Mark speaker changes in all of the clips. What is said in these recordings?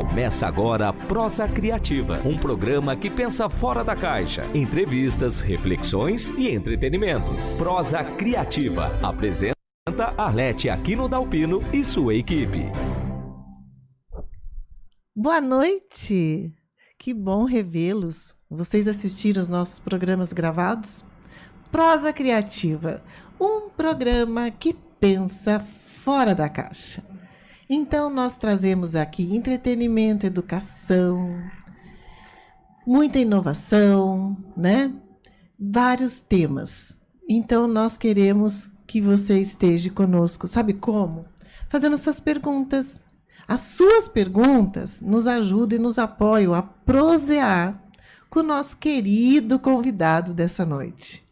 Speaker 1: Começa agora Prosa Criativa, um programa que pensa fora da caixa. Entrevistas, reflexões e entretenimentos. Prosa Criativa. Apresenta Arlete Aquino Dalpino e sua equipe.
Speaker 2: Boa noite! Que bom revê-los. Vocês assistiram os nossos programas gravados? Prosa Criativa, um programa que pensa fora da caixa. Então, nós trazemos aqui entretenimento, educação, muita inovação, né? Vários temas. Então, nós queremos que você esteja conosco. Sabe como? Fazendo suas perguntas. As suas perguntas nos ajudam e nos apoiam a prosear com o nosso querido convidado dessa noite.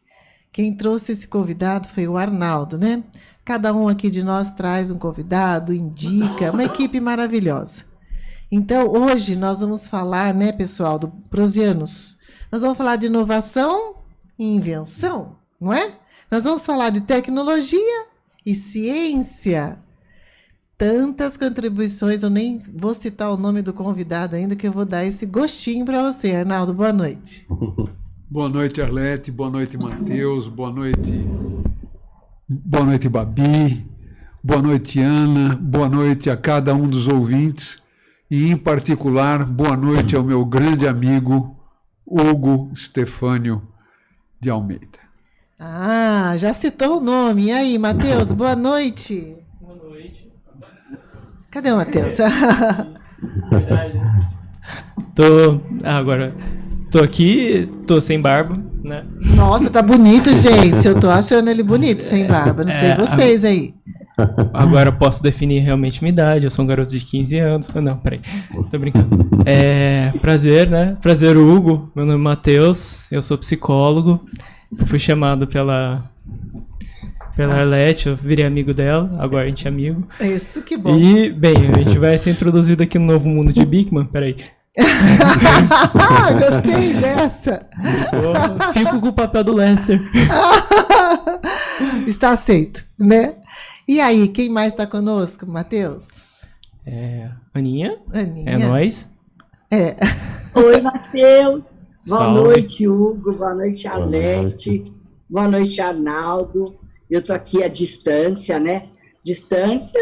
Speaker 2: Quem trouxe esse convidado foi o Arnaldo, né? Cada um aqui de nós traz um convidado, indica, uma equipe maravilhosa. Então, hoje nós vamos falar, né, pessoal, do Prosianos. Nós vamos falar de inovação e invenção, não é? Nós vamos falar de tecnologia e ciência. Tantas contribuições, eu nem vou citar o nome do convidado ainda, que eu vou dar esse gostinho para você, Arnaldo. Boa noite.
Speaker 3: boa noite, Arlete. Boa noite, Matheus. Boa noite, Boa noite, Babi. Boa noite, Ana. Boa noite a cada um dos ouvintes. E, em particular, boa noite ao meu grande amigo Hugo Stefânio de Almeida.
Speaker 2: Ah, já citou o nome. E aí, Matheus, boa noite.
Speaker 4: Boa noite.
Speaker 2: Cadê o Matheus?
Speaker 4: Verdade. Tô. Ah, agora. Tô aqui, tô sem barba, né?
Speaker 2: Nossa, tá bonito, gente. Eu tô achando ele bonito, sem barba. Não sei é, vocês aí.
Speaker 4: Agora eu posso definir realmente minha idade. Eu sou um garoto de 15 anos. Não, peraí. Tô brincando. É, prazer, né? Prazer, Hugo. Meu nome é Matheus. Eu sou psicólogo. Eu fui chamado pela pela Arlete, eu virei amigo dela, agora a gente é amigo.
Speaker 2: Isso, que bom.
Speaker 4: E, bem, a gente vai ser introduzido aqui no novo mundo de Bigman, peraí.
Speaker 2: Gostei dessa.
Speaker 4: fico com o papel do Lester.
Speaker 2: está aceito, né? E aí, quem mais está conosco, Matheus?
Speaker 4: É, Aninha.
Speaker 2: Aninha.
Speaker 4: É nós.
Speaker 2: É.
Speaker 5: Oi, Matheus. Boa Salve. noite, Hugo. Boa noite, Alete. Boa noite, Arnaldo. Eu estou aqui à distância, né? Distância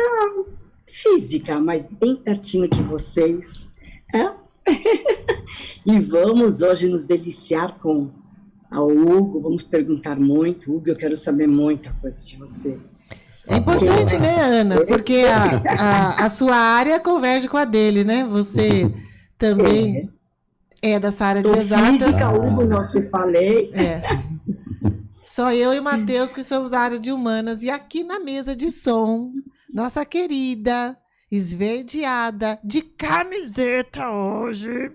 Speaker 5: física, mas bem pertinho de vocês. É e vamos hoje nos deliciar com a Hugo, vamos perguntar muito. Hugo, eu quero saber muita coisa de você.
Speaker 2: É importante, né, Ana? Porque a, a, a, sua área converge com a dele, né? Você também é, é dessa área de exatas.
Speaker 5: Física, Hugo, não te falei.
Speaker 2: É. Só eu e o Matheus que somos da área de humanas. E aqui na mesa de som, nossa querida esverdeada, de camiseta hoje.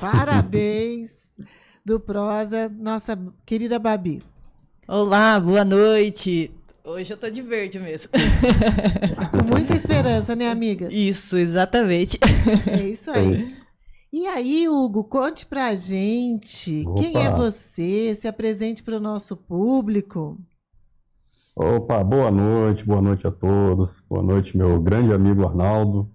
Speaker 2: Parabéns do Prosa, nossa querida Babi.
Speaker 6: Olá, boa noite. Hoje eu tô de verde mesmo.
Speaker 2: Com muita esperança, né, amiga?
Speaker 6: Isso, exatamente.
Speaker 2: É isso aí. E aí, Hugo, conte pra gente Opa. quem é você, se apresente para o nosso público.
Speaker 7: Opa, boa noite, boa noite a todos. Boa noite, meu grande amigo Arnaldo,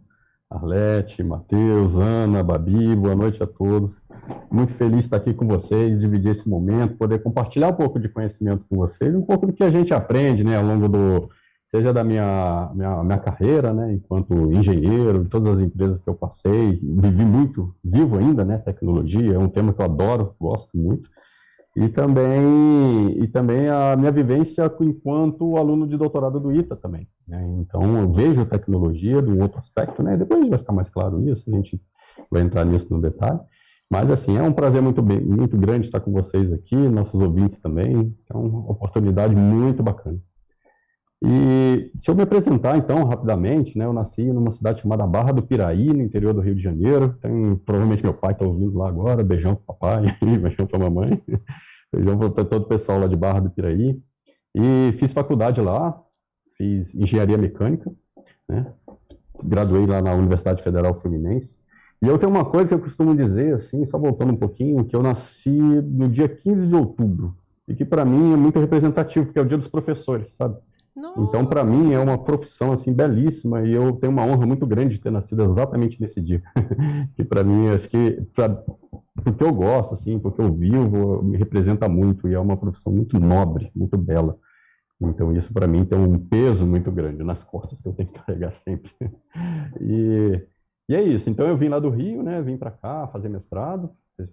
Speaker 7: Arlete, Matheus, Ana, Babi, boa noite a todos. Muito feliz de estar aqui com vocês, dividir esse momento, poder compartilhar um pouco de conhecimento com vocês, um pouco do que a gente aprende, né, ao longo do, seja da minha, minha, minha carreira, né, enquanto engenheiro, de todas as empresas que eu passei, vivi muito, vivo ainda, né, tecnologia, é um tema que eu adoro, gosto muito, e também, e também a minha vivência enquanto aluno de doutorado do ITA também. Né? Então, eu vejo a tecnologia de um outro aspecto, né? depois vai ficar mais claro isso, a gente vai entrar nisso no detalhe. Mas, assim, é um prazer muito, bem, muito grande estar com vocês aqui, nossos ouvintes também. É uma oportunidade muito bacana. E se eu me apresentar, então, rapidamente, né, eu nasci numa cidade chamada Barra do Piraí, no interior do Rio de Janeiro. Tem, provavelmente meu pai está ouvindo lá agora, beijão para papai, beijão para mamãe. Beijão para todo o pessoal lá de Barra do Piraí. E fiz faculdade lá, fiz engenharia mecânica, né? Graduei lá na Universidade Federal Fluminense. E eu tenho uma coisa que eu costumo dizer, assim, só voltando um pouquinho, que eu nasci no dia 15 de outubro. E que para mim é muito representativo, porque é o dia dos professores, sabe? Nossa. Então, para mim, é uma profissão assim belíssima e eu tenho uma honra muito grande de ter nascido exatamente nesse dia. que para mim, acho que pra, porque eu gosto, assim, porque eu vivo, me representa muito e é uma profissão muito nobre, muito bela. Então, isso para mim tem um peso muito grande nas costas que eu tenho que carregar sempre. e, e é isso. Então, eu vim lá do Rio, né? Vim para cá fazer mestrado,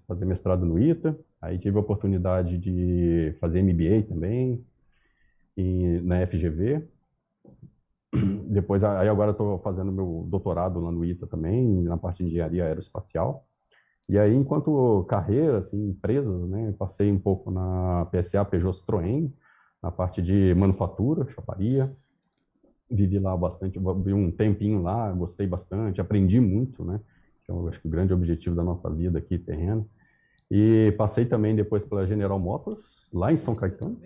Speaker 7: fazer mestrado no ITA. Aí tive a oportunidade de fazer MBA também, na FGV. Depois, aí agora estou fazendo meu doutorado lá no ITA também, na parte de engenharia aeroespacial. E aí, enquanto carreira, assim, empresas, né, passei um pouco na PSA Peugeot Citroën, na parte de manufatura, chaparia. Vivi lá bastante, vi um tempinho lá, gostei bastante, aprendi muito, né? Que eu acho que o grande objetivo da nossa vida aqui, terreno. E passei também depois pela General Motors, lá em São Caetano.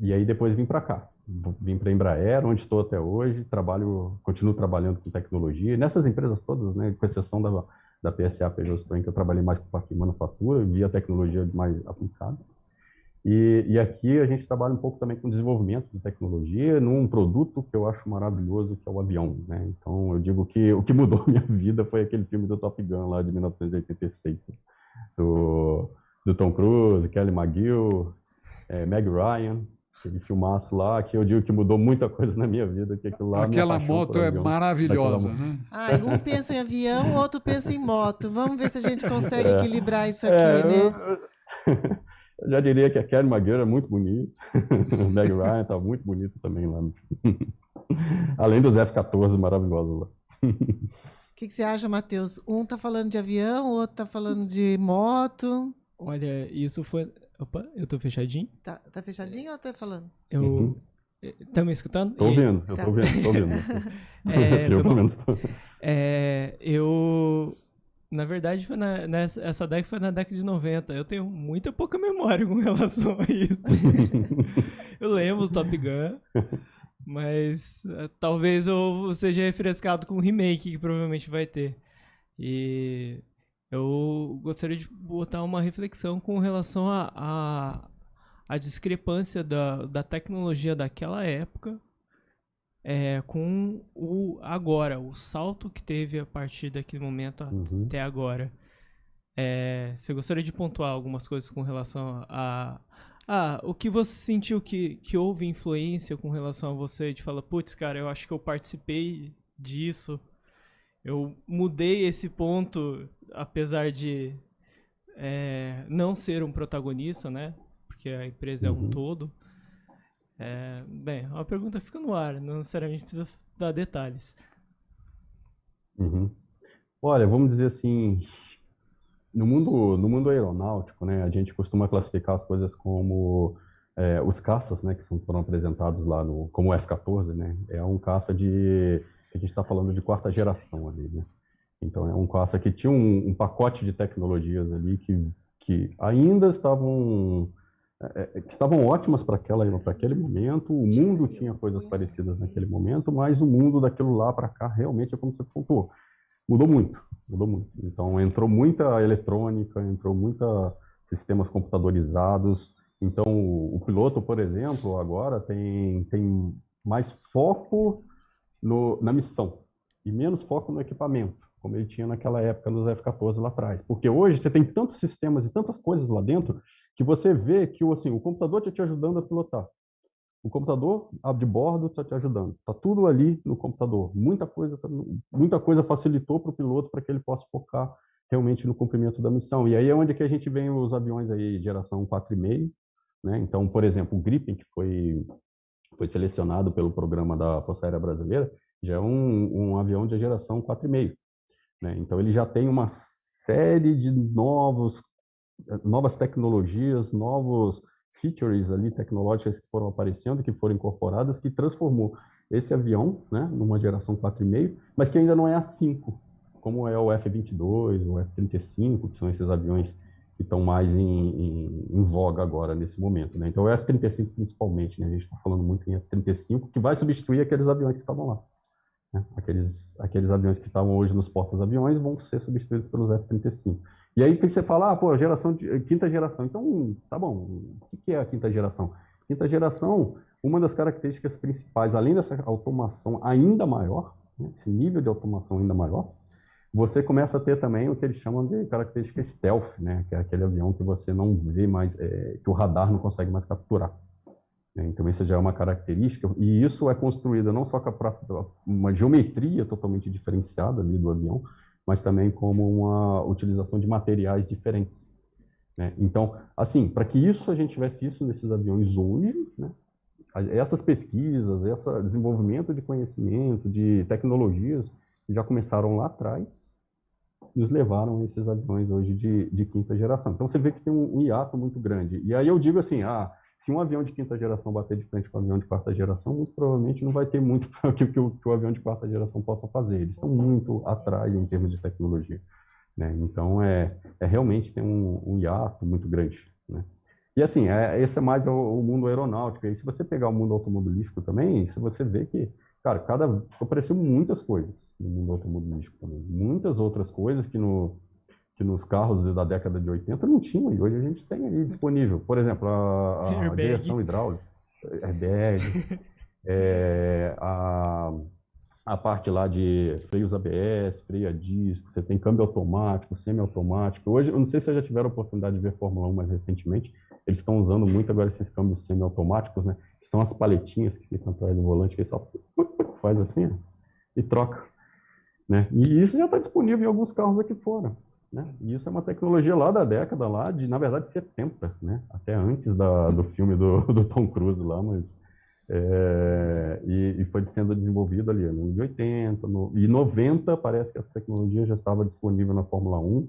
Speaker 7: E aí depois vim para cá. Vim para a Embraer, onde estou até hoje, trabalho, continuo trabalhando com tecnologia. Nessas empresas todas, né, com exceção da, da PSA Peugeot Citroën, que eu trabalhei mais com parte de manufatura, via tecnologia mais aplicada. E, e, aqui a gente trabalha um pouco também com desenvolvimento de tecnologia num produto que eu acho maravilhoso, que é o avião. Né? Então, eu digo que o que mudou minha vida foi aquele filme do Top Gun, lá de 1986, né? do, do Tom Cruise, Kelly McGill, é, Meg Ryan, aquele filmaço lá, que eu digo que mudou muita coisa na minha vida. Que aquilo lá
Speaker 3: Aquela moto é maravilhosa, né?
Speaker 2: Ah, um pensa em avião, o outro pensa em moto. Vamos ver se a gente consegue é, equilibrar isso aqui, é, né?
Speaker 7: Eu, eu já diria que a Kelly McGill é muito bonita. o Meg Ryan tá muito bonito também lá. Além dos F-14 maravilhosos lá.
Speaker 2: O que, que, você acha, Matheus? Um tá falando de avião, o outro tá falando de moto.
Speaker 4: Olha, isso foi. Opa, eu tô fechadinho?
Speaker 2: Tá, tá fechadinho ou tá falando?
Speaker 4: Eu. Uhum. Tá me escutando?
Speaker 7: Tô ouvindo, eu tá. tô ouvindo, tô ouvindo.
Speaker 4: é, eu, pelo menos, tô... é, eu na verdade, foi na, nessa, essa década foi na década de 90. Eu tenho muita pouca memória com relação a isso. eu lembro do Top Gun, mas uh, talvez eu seja refrescado com o remake que provavelmente vai ter. E eu gostaria de botar uma reflexão com relação a, a, a discrepância da, da tecnologia daquela época é, com o agora, o salto que teve a partir daquele momento uhum. até agora. É, você gostaria de pontuar algumas coisas com relação a, ah, o que você sentiu que, que houve influência com relação a você? De falar, putz, cara, eu acho que eu participei disso. Eu mudei esse ponto, apesar de é, não ser um protagonista, né? Porque a empresa é um uhum. todo. É, bem, a pergunta fica no ar, não necessariamente precisa dar detalhes.
Speaker 7: Uhum. Olha, vamos dizer assim, no mundo, no mundo aeronáutico, né, a gente costuma classificar as coisas como é, os caças, né, que são, foram apresentados lá no, como o F-14, né, é um caça de, a gente está falando de quarta geração ali, né, então é um caça que tinha um, um pacote de tecnologias ali que, que ainda estavam é, é, que estavam ótimas para aquele momento, o mundo tinha coisas parecidas naquele momento, mas o mundo daquilo lá para cá realmente é como você pontuou. Mudou muito, mudou muito. Então entrou muita eletrônica, entrou muita sistemas computadorizados. Então o piloto, por exemplo, agora tem, tem mais foco no, na missão e menos foco no equipamento como ele tinha naquela época nos F-14 lá atrás. Porque hoje você tem tantos sistemas e tantas coisas lá dentro que você vê que assim, o computador está te ajudando a pilotar. O computador de bordo está te ajudando. Está tudo ali no computador. Muita coisa, tá muita coisa facilitou para o piloto para que ele possa focar realmente no cumprimento da missão. E aí é onde que a gente vem os aviões aí geração 4,5. Né? Então, por exemplo, o Gripen, que foi, foi selecionado pelo programa da Força Aérea Brasileira, já é um, um avião de geração 4,5. Né? Então, ele já tem uma série de novos, novas tecnologias, novos features ali tecnológicas que foram aparecendo, que foram incorporadas, que transformou esse avião né, numa geração 4,5, mas que ainda não é a 5, como é o F-22, o F-35, que são esses aviões que estão mais em, em, em, voga agora, nesse momento. Né? Então, o F-35 principalmente, né? a gente está falando muito em F-35, que vai substituir aqueles aviões que estavam lá. Né? Aqueles, aqueles aviões que estavam hoje nos portas-aviões vão ser substituídos pelos F-35. E aí você fala, ah, pô, geração de, quinta geração. Então, tá bom, o que é a quinta geração? Quinta geração, uma das características principais, além dessa automação ainda maior, né, esse nível de automação ainda maior, você começa a ter também o que eles chamam de característica stealth, né, que é aquele avião que você não vê mais, é, que o radar não consegue mais capturar. Né. Então, isso já é uma característica, e isso é construído não só com uma geometria totalmente diferenciada ali do avião, mas também como uma utilização de materiais diferentes. Né? Então, assim, para que isso a gente tivesse isso nesses aviões hoje, né, essas pesquisas, esse desenvolvimento de conhecimento, de tecnologias que já começaram lá atrás, nos levaram a esses aviões hoje de, de quinta geração. Então você vê que tem um, um, hiato muito grande. E aí eu digo assim, ah, se um avião de quinta geração bater de frente com um avião de quarta geração, muito provavelmente não vai ter muito para que, que, que, o avião de quarta geração possa fazer. Eles estão muito atrás em termos de tecnologia. Né? Então é, é realmente tem um, um hiato muito grande. Né? E assim, é, esse é mais o, o, mundo aeronáutico. E se você pegar o mundo automobilístico também, você vê que, cara, cada apareceu muitas coisas no mundo automobilístico também. Muitas outras coisas que, no, que nos carros da década de 80 não tinham, e hoje a gente tem ali disponível. Por exemplo, a, a direção hidráulica, airbags, é, a a parte lá de freios ABS, freio a disco, você tem câmbio automático, semi-automático. Hoje, eu não sei se vocês já tiveram a oportunidade de ver Fórmula 1 mais recentemente, eles estão usando muito agora esses câmbios semi-automáticos, né? Que são as paletinhas que ficam atrás do volante, que só faz assim ó, e troca. Né? E isso já está disponível em alguns carros aqui fora. Né? E isso é uma tecnologia lá da década, lá de, na verdade, 70, né? até antes da, do filme do, do Tom Cruise lá, mas é, e, e, foi sendo desenvolvido ali no de 80, no, e 90 parece que essa tecnologia já estava disponível na Fórmula 1,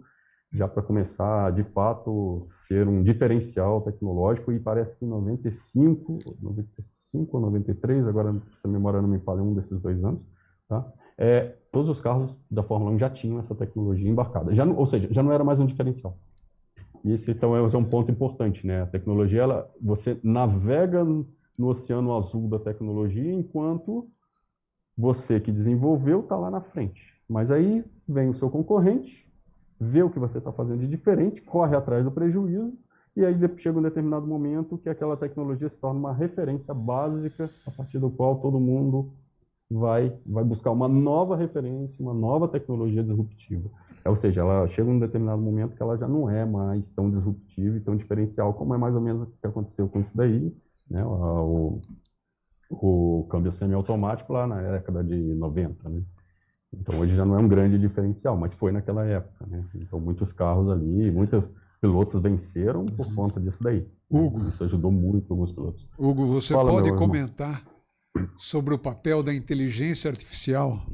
Speaker 7: já para começar, de fato, ser um diferencial tecnológico, e parece que em 95, 95 ou 93, agora se a memória não me falha, um desses dois anos, tá? É, todos os carros da Fórmula 1 já tinham essa tecnologia embarcada, já, ou seja, já não era mais um diferencial. Isso, então, é, é um ponto importante, né? A tecnologia, ela, você navega no oceano azul da tecnologia, enquanto você que desenvolveu está lá na frente. Mas aí vem o seu concorrente, vê o que você está fazendo de diferente, corre atrás do prejuízo, e aí chega um determinado momento que aquela tecnologia se torna uma referência básica a partir do qual todo mundo vai, vai buscar uma nova referência, uma nova tecnologia disruptiva. Ou seja, ela chega um determinado momento que ela já não é mais tão disruptiva e tão diferencial, como é mais ou menos o que aconteceu com isso daí, né, o, o câmbio semiautomático lá na década de 90, né? Então hoje já não é um grande diferencial, mas foi naquela época, né? Então muitos carros ali, muitos pilotos venceram por uhum. conta disso daí.
Speaker 3: Hugo,
Speaker 7: isso ajudou muito alguns pilotos.
Speaker 3: Hugo, você Fala, pode comentar sobre o papel da inteligência artificial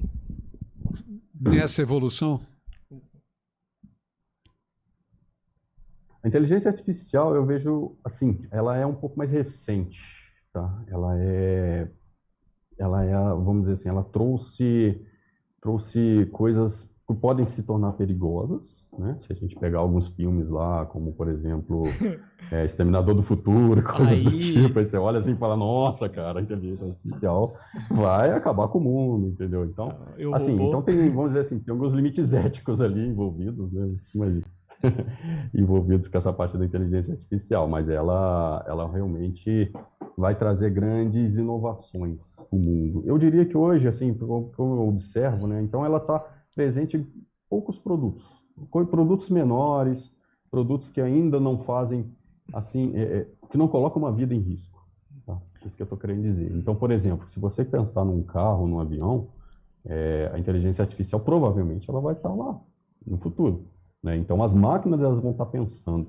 Speaker 3: nessa evolução?
Speaker 7: A inteligência artificial, eu vejo, assim, ela é um pouco mais recente, tá? Ela é, ela é, vamos dizer assim, ela trouxe, trouxe coisas que podem se tornar perigosas, né? Se a gente pegar alguns filmes lá, como, por exemplo, é, Exterminador do Futuro, coisas aí... do tipo, aí você olha assim e fala, nossa, cara, a inteligência artificial vai acabar com o mundo, entendeu? Então, ah, assim, então tem, vamos dizer assim, tem alguns limites éticos ali envolvidos, né? Mas envolvidos com essa parte da inteligência artificial, mas ela, ela realmente vai trazer grandes inovações para o mundo. Eu diria que hoje, assim, como eu observo, né, então ela está presente em poucos produtos, produtos menores, produtos que ainda não fazem, assim, é, é, que não colocam uma vida em risco. Tá? Isso que eu estou querendo dizer. Então, por exemplo, se você pensar num carro, num avião, é, a inteligência artificial provavelmente ela vai estar lá no futuro. Né? Então, as máquinas elas vão estar pensando.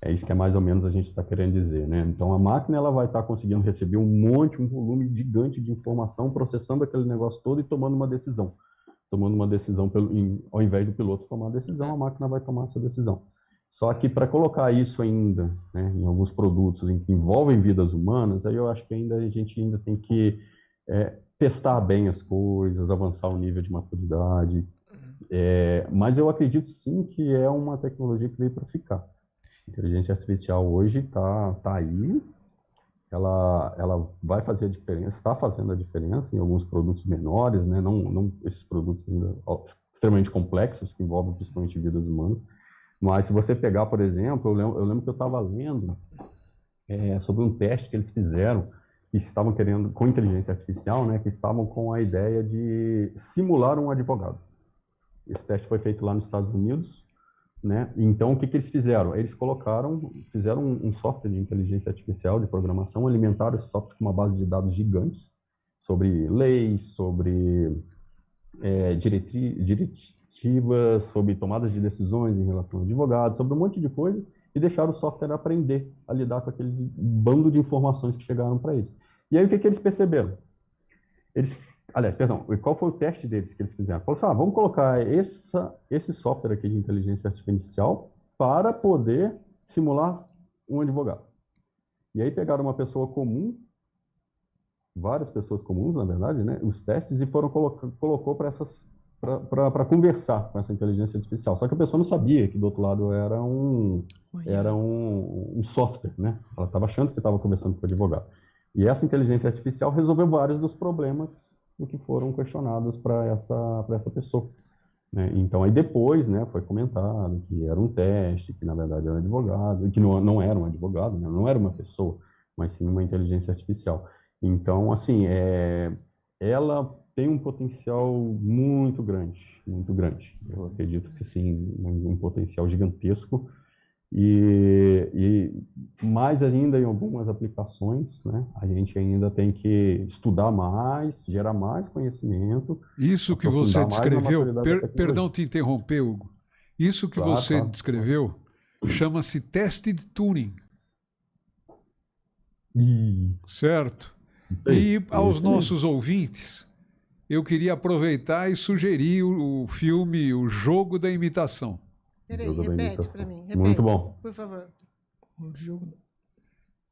Speaker 7: É isso que é mais ou menos a gente está querendo dizer. Né? Então, a máquina ela vai estar conseguindo receber um monte, um volume gigante de informação, processando aquele negócio todo e tomando uma decisão. Tomando uma decisão, pelo, em, ao invés do piloto tomar a decisão, a máquina vai tomar essa decisão. Só que para colocar isso ainda né, em alguns produtos em que envolvem vidas humanas, aí eu acho que ainda a gente ainda tem que é, testar bem as coisas, avançar o nível de maturidade, é, mas eu acredito sim que é uma tecnologia que veio para ficar. A inteligência artificial hoje está tá aí, ela, ela vai fazer a diferença, está fazendo a diferença em alguns produtos menores, né? não, não esses produtos ainda extremamente complexos, que envolvem principalmente vidas humanas. Mas se você pegar, por exemplo, eu lembro, eu lembro que eu estava lendo é, sobre um teste que eles fizeram que estavam querendo, com inteligência artificial, né, que estavam com a ideia de simular um advogado. Esse teste foi feito lá nos Estados Unidos, né? Então, o que, que eles fizeram? Eles colocaram, fizeram um, software de inteligência artificial, de programação, alimentaram esse software com uma base de dados gigantes sobre leis, sobre é, diretivas, sobre tomadas de decisões em relação a advogados, sobre um monte de coisas, e deixaram o software aprender a lidar com aquele bando de informações que chegaram para eles. E aí o que, que eles perceberam? Eles, aliás, perdão, qual foi o teste deles que eles fizeram? Falaram assim, ah, vamos colocar essa, esse software aqui de inteligência artificial para poder simular um advogado. E aí pegaram uma pessoa comum, várias pessoas comuns, na verdade, né, os testes, e foram colocou para essas para conversar com essa inteligência artificial. Só que a pessoa não sabia que do outro lado era um, era um, um software, né? Ela estava achando que estava conversando com o advogado. E essa inteligência artificial resolveu vários dos problemas do que foram questionados para essa, essa pessoa. Né? Então, aí depois né, foi comentado que era um teste, que na verdade era um advogado, que não, não era um advogado, né? não era uma pessoa, mas sim uma inteligência artificial. Então, assim, é, ela tem um potencial muito grande, muito grande. Eu acredito que sim, um, um potencial gigantesco e, e, mais ainda em algumas aplicações, né, a gente ainda tem que estudar mais, gerar mais conhecimento.
Speaker 3: Isso que você descreveu, per, perdão te interromper, Hugo. Isso que claro, você claro. descreveu chama-se teste de Turing.
Speaker 7: E...
Speaker 3: Certo? Aí, e aos nossos ouvintes, eu queria aproveitar e sugerir o, o filme O Jogo da Imitação.
Speaker 2: Peraí, repete para mim. Repete,
Speaker 7: Muito bom.
Speaker 2: Por favor.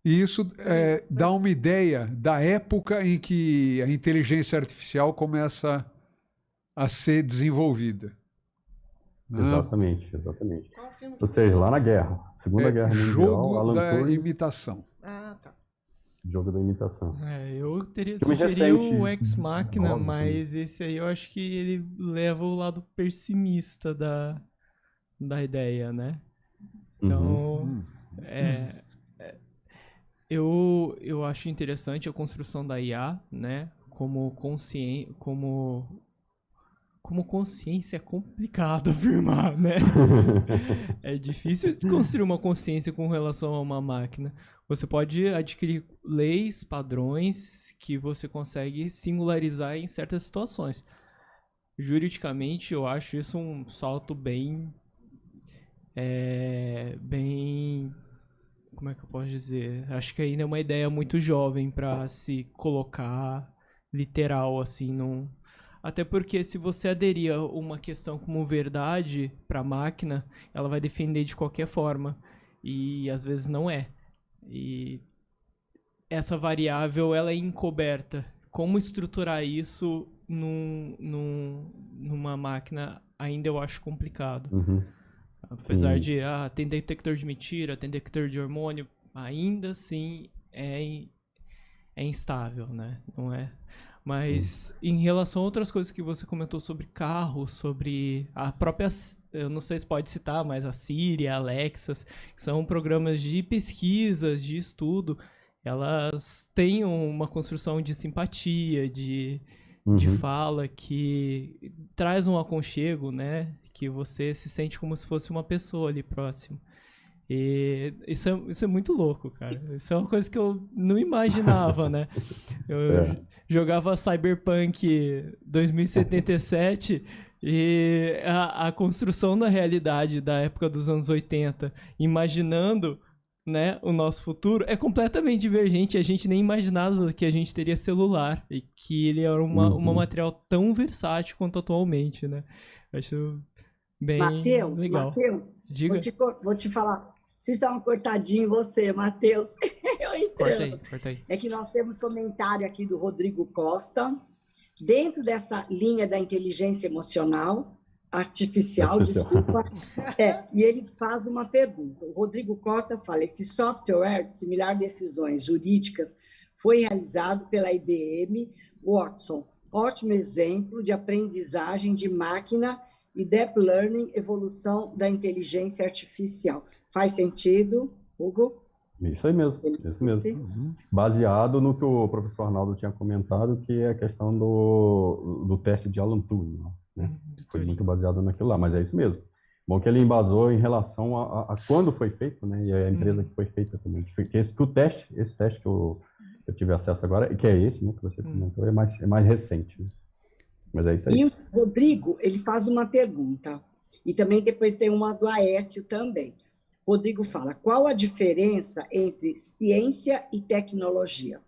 Speaker 3: E isso é, dá uma ideia da época em que a inteligência artificial começa a ser desenvolvida.
Speaker 7: Né? Exatamente, exatamente. Ou seja, lá na guerra, Segunda é, Guerra Mundial,
Speaker 3: jogo Alan da Turing, imitação.
Speaker 2: Ah, tá.
Speaker 7: Jogo da imitação.
Speaker 4: É, eu teria sugerido o Ex Machina, mas esse aí eu acho que ele leva o lado pessimista da, da ideia, né? Então, uhum. é, é, eu, eu acho interessante a construção da IA, né? Como consciência, como como consciência é complicado afirmar, né? é difícil construir uma consciência com relação a uma máquina. Você pode adquirir leis, padrões que você consegue singularizar em certas situações. Juridicamente, eu acho isso um salto bem é, bem como é que eu posso dizer? Acho que ainda é uma ideia muito jovem para se colocar literal assim num até porque se você aderir uma questão como verdade para a máquina, ela vai defender de qualquer forma e às vezes não é. E essa variável ela é encoberta. Como estruturar isso num, num, numa máquina ainda eu acho complicado.
Speaker 7: Uhum.
Speaker 4: Apesar Sim. de ah, tem detector de mentira, tem detector de hormônio, ainda assim é, é instável, né? Não é. Mas em relação a outras coisas que você comentou sobre carro, sobre a própria, eu não sei se pode citar, mas a Siri, a Alexa, que são programas de pesquisas, de estudo, elas têm uma construção de simpatia, de, uhum. de fala que traz um aconchego, né? Que você se sente como se fosse uma pessoa ali próximo. E isso é, isso é muito louco, cara. Isso é uma coisa que eu não imaginava, né? Eu é. jogava Cyberpunk 2077 e a, a construção da realidade da época dos anos 80, imaginando né, o nosso futuro é completamente divergente. A gente nem imaginava que a gente teria celular e que ele era uma, uhum. uma material tão versátil quanto atualmente, né? Acho bem Mateus, legal.
Speaker 5: Mateus, Diga. Vou te, vou te falar. Vocês estavam cortadinho você, Matheus. Eu entendo. Corta aí, corta aí. É que nós temos comentário aqui do Rodrigo Costa. Dentro dessa linha da inteligência emocional, artificial, desculpa. É, e ele faz uma pergunta. O Rodrigo Costa fala: esse software de similar decisões jurídicas foi realizado pela IBM Watson. Ótimo exemplo de aprendizagem de máquina e deep learning, evolução da inteligência artificial. Faz sentido, Hugo?
Speaker 7: Isso aí mesmo, isso mesmo. Uhum. Baseado no que o professor Arnaldo tinha comentado, que é a questão do, do teste de Alan Turing. Né? Uhum, foi muito baseado naquilo lá, mas é isso mesmo. Bom que ele embasou em relação a, a, a quando foi feito, né? E a empresa uhum. que foi feita também. Que, que, esse, que o teste, esse teste que eu, eu tive acesso agora, que é esse, né, que você uhum. comentou, é mais, é mais recente. Né? Mas é isso aí.
Speaker 5: E o Rodrigo, ele faz uma pergunta. E também depois tem uma do Aécio também. Rodrigo fala: qual a diferença entre ciência e tecnologia?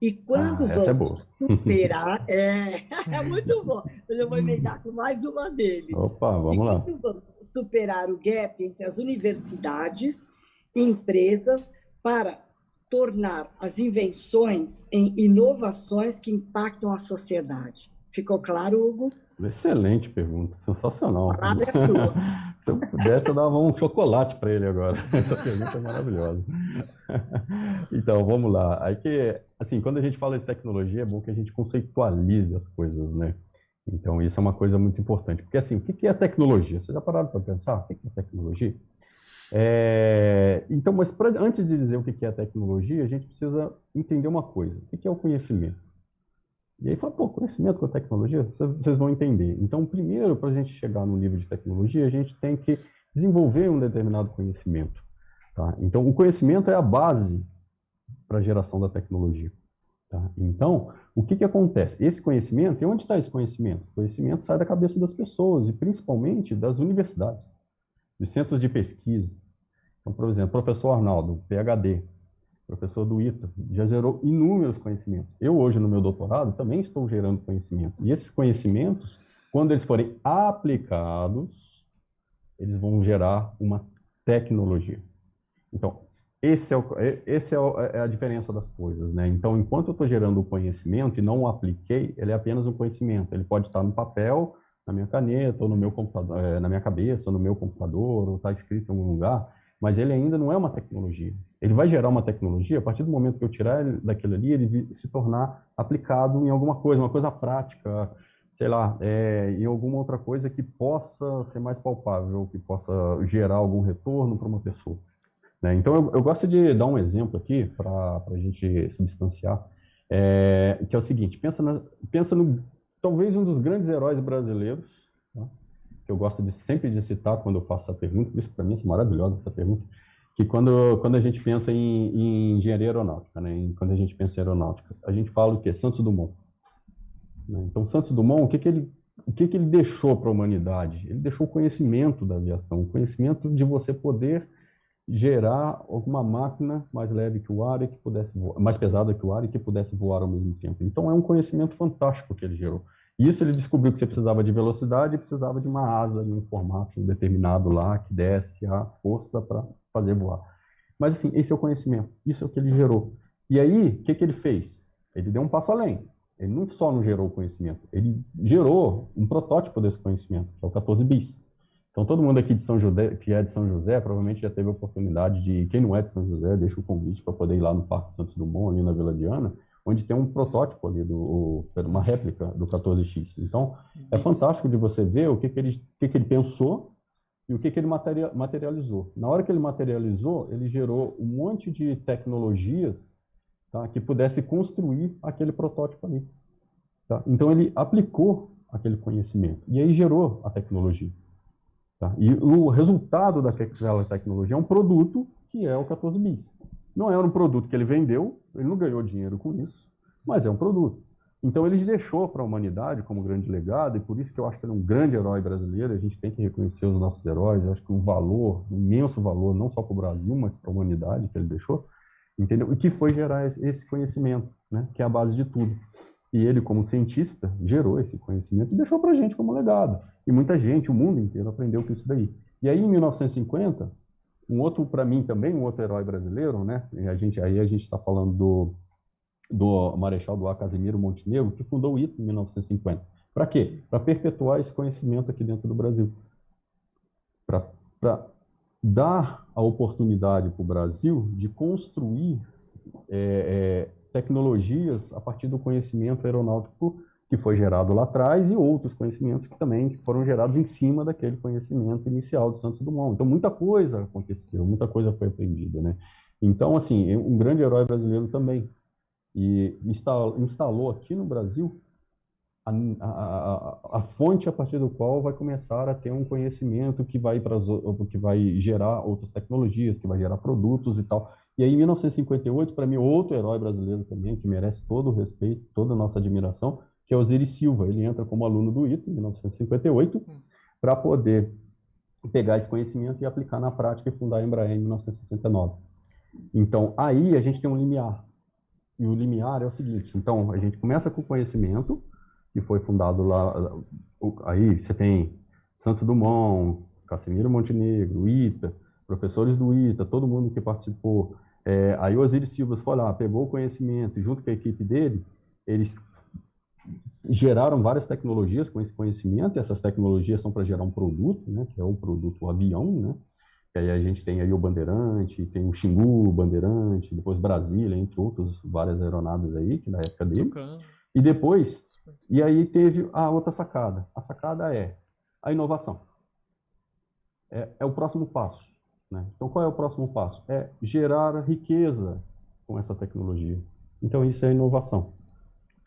Speaker 5: E quando
Speaker 7: ah, é vamos
Speaker 5: é superar. É, é muito bom. Mas eu vou emendar com mais uma dele.
Speaker 7: Opa, vamos lá.
Speaker 5: Quando vamos superar o gap entre as universidades e empresas para tornar as invenções em inovações que impactam a sociedade? Ficou claro, Hugo?
Speaker 7: Excelente pergunta, sensacional.
Speaker 5: A é sua.
Speaker 7: Se eu pudesse, eu dava um chocolate para ele agora. Essa pergunta é maravilhosa. Então, vamos lá. Aí que, assim, quando a gente fala de tecnologia, é bom que a gente conceitualize as coisas, né? Então, isso é uma coisa muito importante. Porque, assim, o que é tecnologia? Vocês já pararam para pensar? O que é tecnologia? É... Então, mas pra, antes de dizer o que é tecnologia, a gente precisa entender uma coisa. O que é o conhecimento? E aí fala, pô, conhecimento com a tecnologia, vocês vão entender. Então, primeiro, para a gente chegar no nível de tecnologia, a gente tem que desenvolver um determinado conhecimento. Tá? Então, o conhecimento é a base para a geração da tecnologia. Tá? Então, o que, que acontece? Esse conhecimento, e onde está esse conhecimento? O conhecimento sai da cabeça das pessoas, e principalmente das universidades, dos centros de pesquisa. Então, por exemplo, o professor Arnaldo, PhD, professor do ITA, já gerou inúmeros conhecimentos. Eu hoje, no meu doutorado, também estou gerando conhecimentos. E esses conhecimentos, quando eles forem aplicados, eles vão gerar uma tecnologia. Então, esse é, o, esse é, o, é a diferença das coisas, né? Então, enquanto eu estou gerando o conhecimento e não o apliquei, ele é apenas um conhecimento. Ele pode estar no papel, na minha caneta, ou no meu computador, é, na minha cabeça, ou no meu computador, ou está escrito em algum lugar, mas ele ainda não é uma tecnologia. Ele vai gerar uma tecnologia a partir do momento que eu tirar ele daquilo ali, ele se tornar aplicado em alguma coisa, uma coisa prática, sei lá, é, em alguma outra coisa que possa ser mais palpável, que possa gerar algum retorno para uma pessoa. Né? Então, eu, eu, gosto de dar um exemplo aqui para a gente substanciar, é, que é o seguinte, pensa, na, pensa no, talvez um dos grandes heróis brasileiros, tá? que eu gosto de sempre de citar quando eu faço essa pergunta, isso para mim é maravilhosa essa pergunta, que quando, quando a gente pensa em, em engenharia aeronáutica, né, em, quando a gente pensa em aeronáutica, a gente fala o quê? Santos Dumont. Né? Então, Santos Dumont, o que, que ele o que, que ele deixou para a humanidade? Ele deixou o conhecimento da aviação, o conhecimento de você poder gerar alguma máquina mais leve que o ar e que pudesse voar, mais pesada que o ar e que pudesse voar ao mesmo tempo. Então é um conhecimento fantástico que ele gerou. Isso ele descobriu que você precisava de velocidade e precisava de uma asa em um formato determinado lá que desse a força para fazer voar. Mas assim, esse é o conhecimento, isso é o que ele gerou. E aí, o que, que ele fez? Ele deu um passo além. Ele não só não gerou o conhecimento, ele gerou um protótipo desse conhecimento, que é o 14 bis. Então, todo mundo aqui de São José, que é de São José, provavelmente já teve a oportunidade de, quem não é de São José, deixa o convite para poder ir lá no Parque Santos Dumont, ali na Vila Diana, onde tem um protótipo ali, do, uma réplica do 14X. Então, é fantástico de você ver o que, que, ele, o que, que ele pensou e o que, que ele materializou. Na hora que ele materializou, ele gerou um monte de tecnologias tá, que pudesse construir aquele protótipo ali. Tá? Então, ele aplicou aquele conhecimento e aí gerou a tecnologia. Tá? E o resultado daquela tecnologia é um produto que é o 14 bis. Não era um produto que ele vendeu, ele não ganhou dinheiro com isso, mas é um produto. Então ele deixou para a humanidade como grande legado, e por isso que eu acho que ele é um grande herói brasileiro, a gente tem que reconhecer os nossos heróis, eu acho que o valor, o imenso valor, não só para o Brasil, mas para a humanidade que ele deixou, entendeu? E que foi gerar esse conhecimento, né? que é a base de tudo. E ele, como cientista, gerou esse conhecimento e deixou para a gente como legado. E muita gente, o mundo inteiro, aprendeu com isso daí. E aí, em 1950, um outro, para mim também, um outro herói brasileiro, né? E a gente, aí a gente está falando do, do Marechal do Ar Casimiro Montenegro, que fundou o ITA em 1950. Para quê? Para perpetuar esse conhecimento aqui dentro do Brasil. Para dar a oportunidade para o Brasil de construir é, é, tecnologias a partir do conhecimento aeronáutico que foi gerado lá atrás e outros conhecimentos que também foram gerados em cima daquele conhecimento inicial de Santos Dumont. Então, muita coisa aconteceu, muita coisa foi aprendida, né? Então, assim, um grande herói brasileiro também. E instalou aqui no Brasil a, a, a, fonte a partir do qual vai começar a ter um conhecimento que vai, para que vai gerar outras tecnologias, que vai gerar produtos e tal. E aí, em 1958, para mim, outro herói brasileiro também, que merece todo o respeito, toda a nossa admiração, que é Osiris Silva. Ele entra como aluno do ITA em 1958 para poder pegar esse conhecimento e aplicar na prática e fundar a Embraer em 1969. Então, aí a gente tem um limiar. E o limiar é o seguinte, então, a gente começa com o conhecimento, que foi fundado lá, aí você tem Santos Dumont, Casimiro Montenegro, ITA, professores do ITA, todo mundo que participou. É, aí o Osiris Silva foi lá, pegou o conhecimento, junto com a equipe dele, eles geraram várias tecnologias com esse conhecimento, e essas tecnologias são para gerar um produto, né, que é o produto o avião, né, e aí a gente tem aí o Bandeirante, tem o Xingu, Bandeirante, depois Brasília, entre outros, várias aeronaves aí, que na época dele. E depois, e aí teve a outra sacada. A sacada é a inovação. É, é o próximo passo. Né? Então, qual é o próximo passo? É gerar riqueza com essa tecnologia. Então, isso é inovação.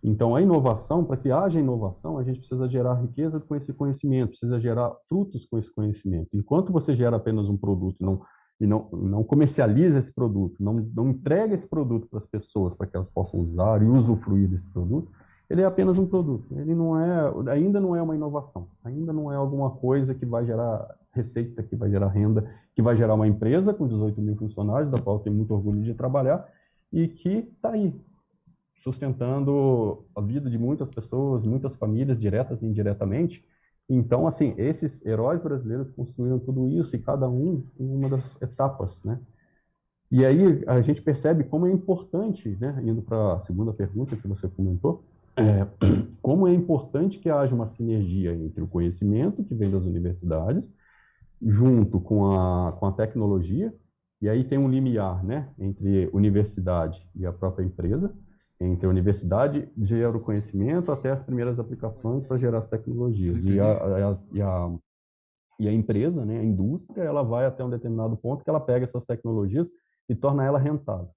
Speaker 7: Então, a inovação, para que haja inovação, a gente precisa gerar riqueza com esse conhecimento, precisa gerar frutos com esse conhecimento. Enquanto você gera apenas um produto e não, e não, não comercializa esse produto, não, não entrega esse produto para as pessoas para que elas possam usar e usufruir desse produto, ele é apenas um produto. Ele não é, ainda não é uma inovação, ainda não é alguma coisa que vai gerar receita, que vai gerar renda, que vai gerar uma empresa com 18 mil funcionários, da qual eu tenho muito orgulho de trabalhar, e que está aí, sustentando a vida de muitas pessoas, muitas famílias, diretas e indiretamente. Então, assim, esses heróis brasileiros construíram tudo isso, e cada um em uma das etapas, né? E aí a gente percebe como é importante, né, indo para a segunda pergunta que você comentou, é, como é importante que haja uma sinergia entre o conhecimento que vem das universidades, junto com a, com a tecnologia, e aí tem um limiar né, entre universidade e a própria empresa, entre a universidade gera o conhecimento até as primeiras aplicações para gerar as tecnologias. E a, a, e a, e a empresa, né, a indústria, ela vai até um determinado ponto que ela pega essas tecnologias e torna ela rentável.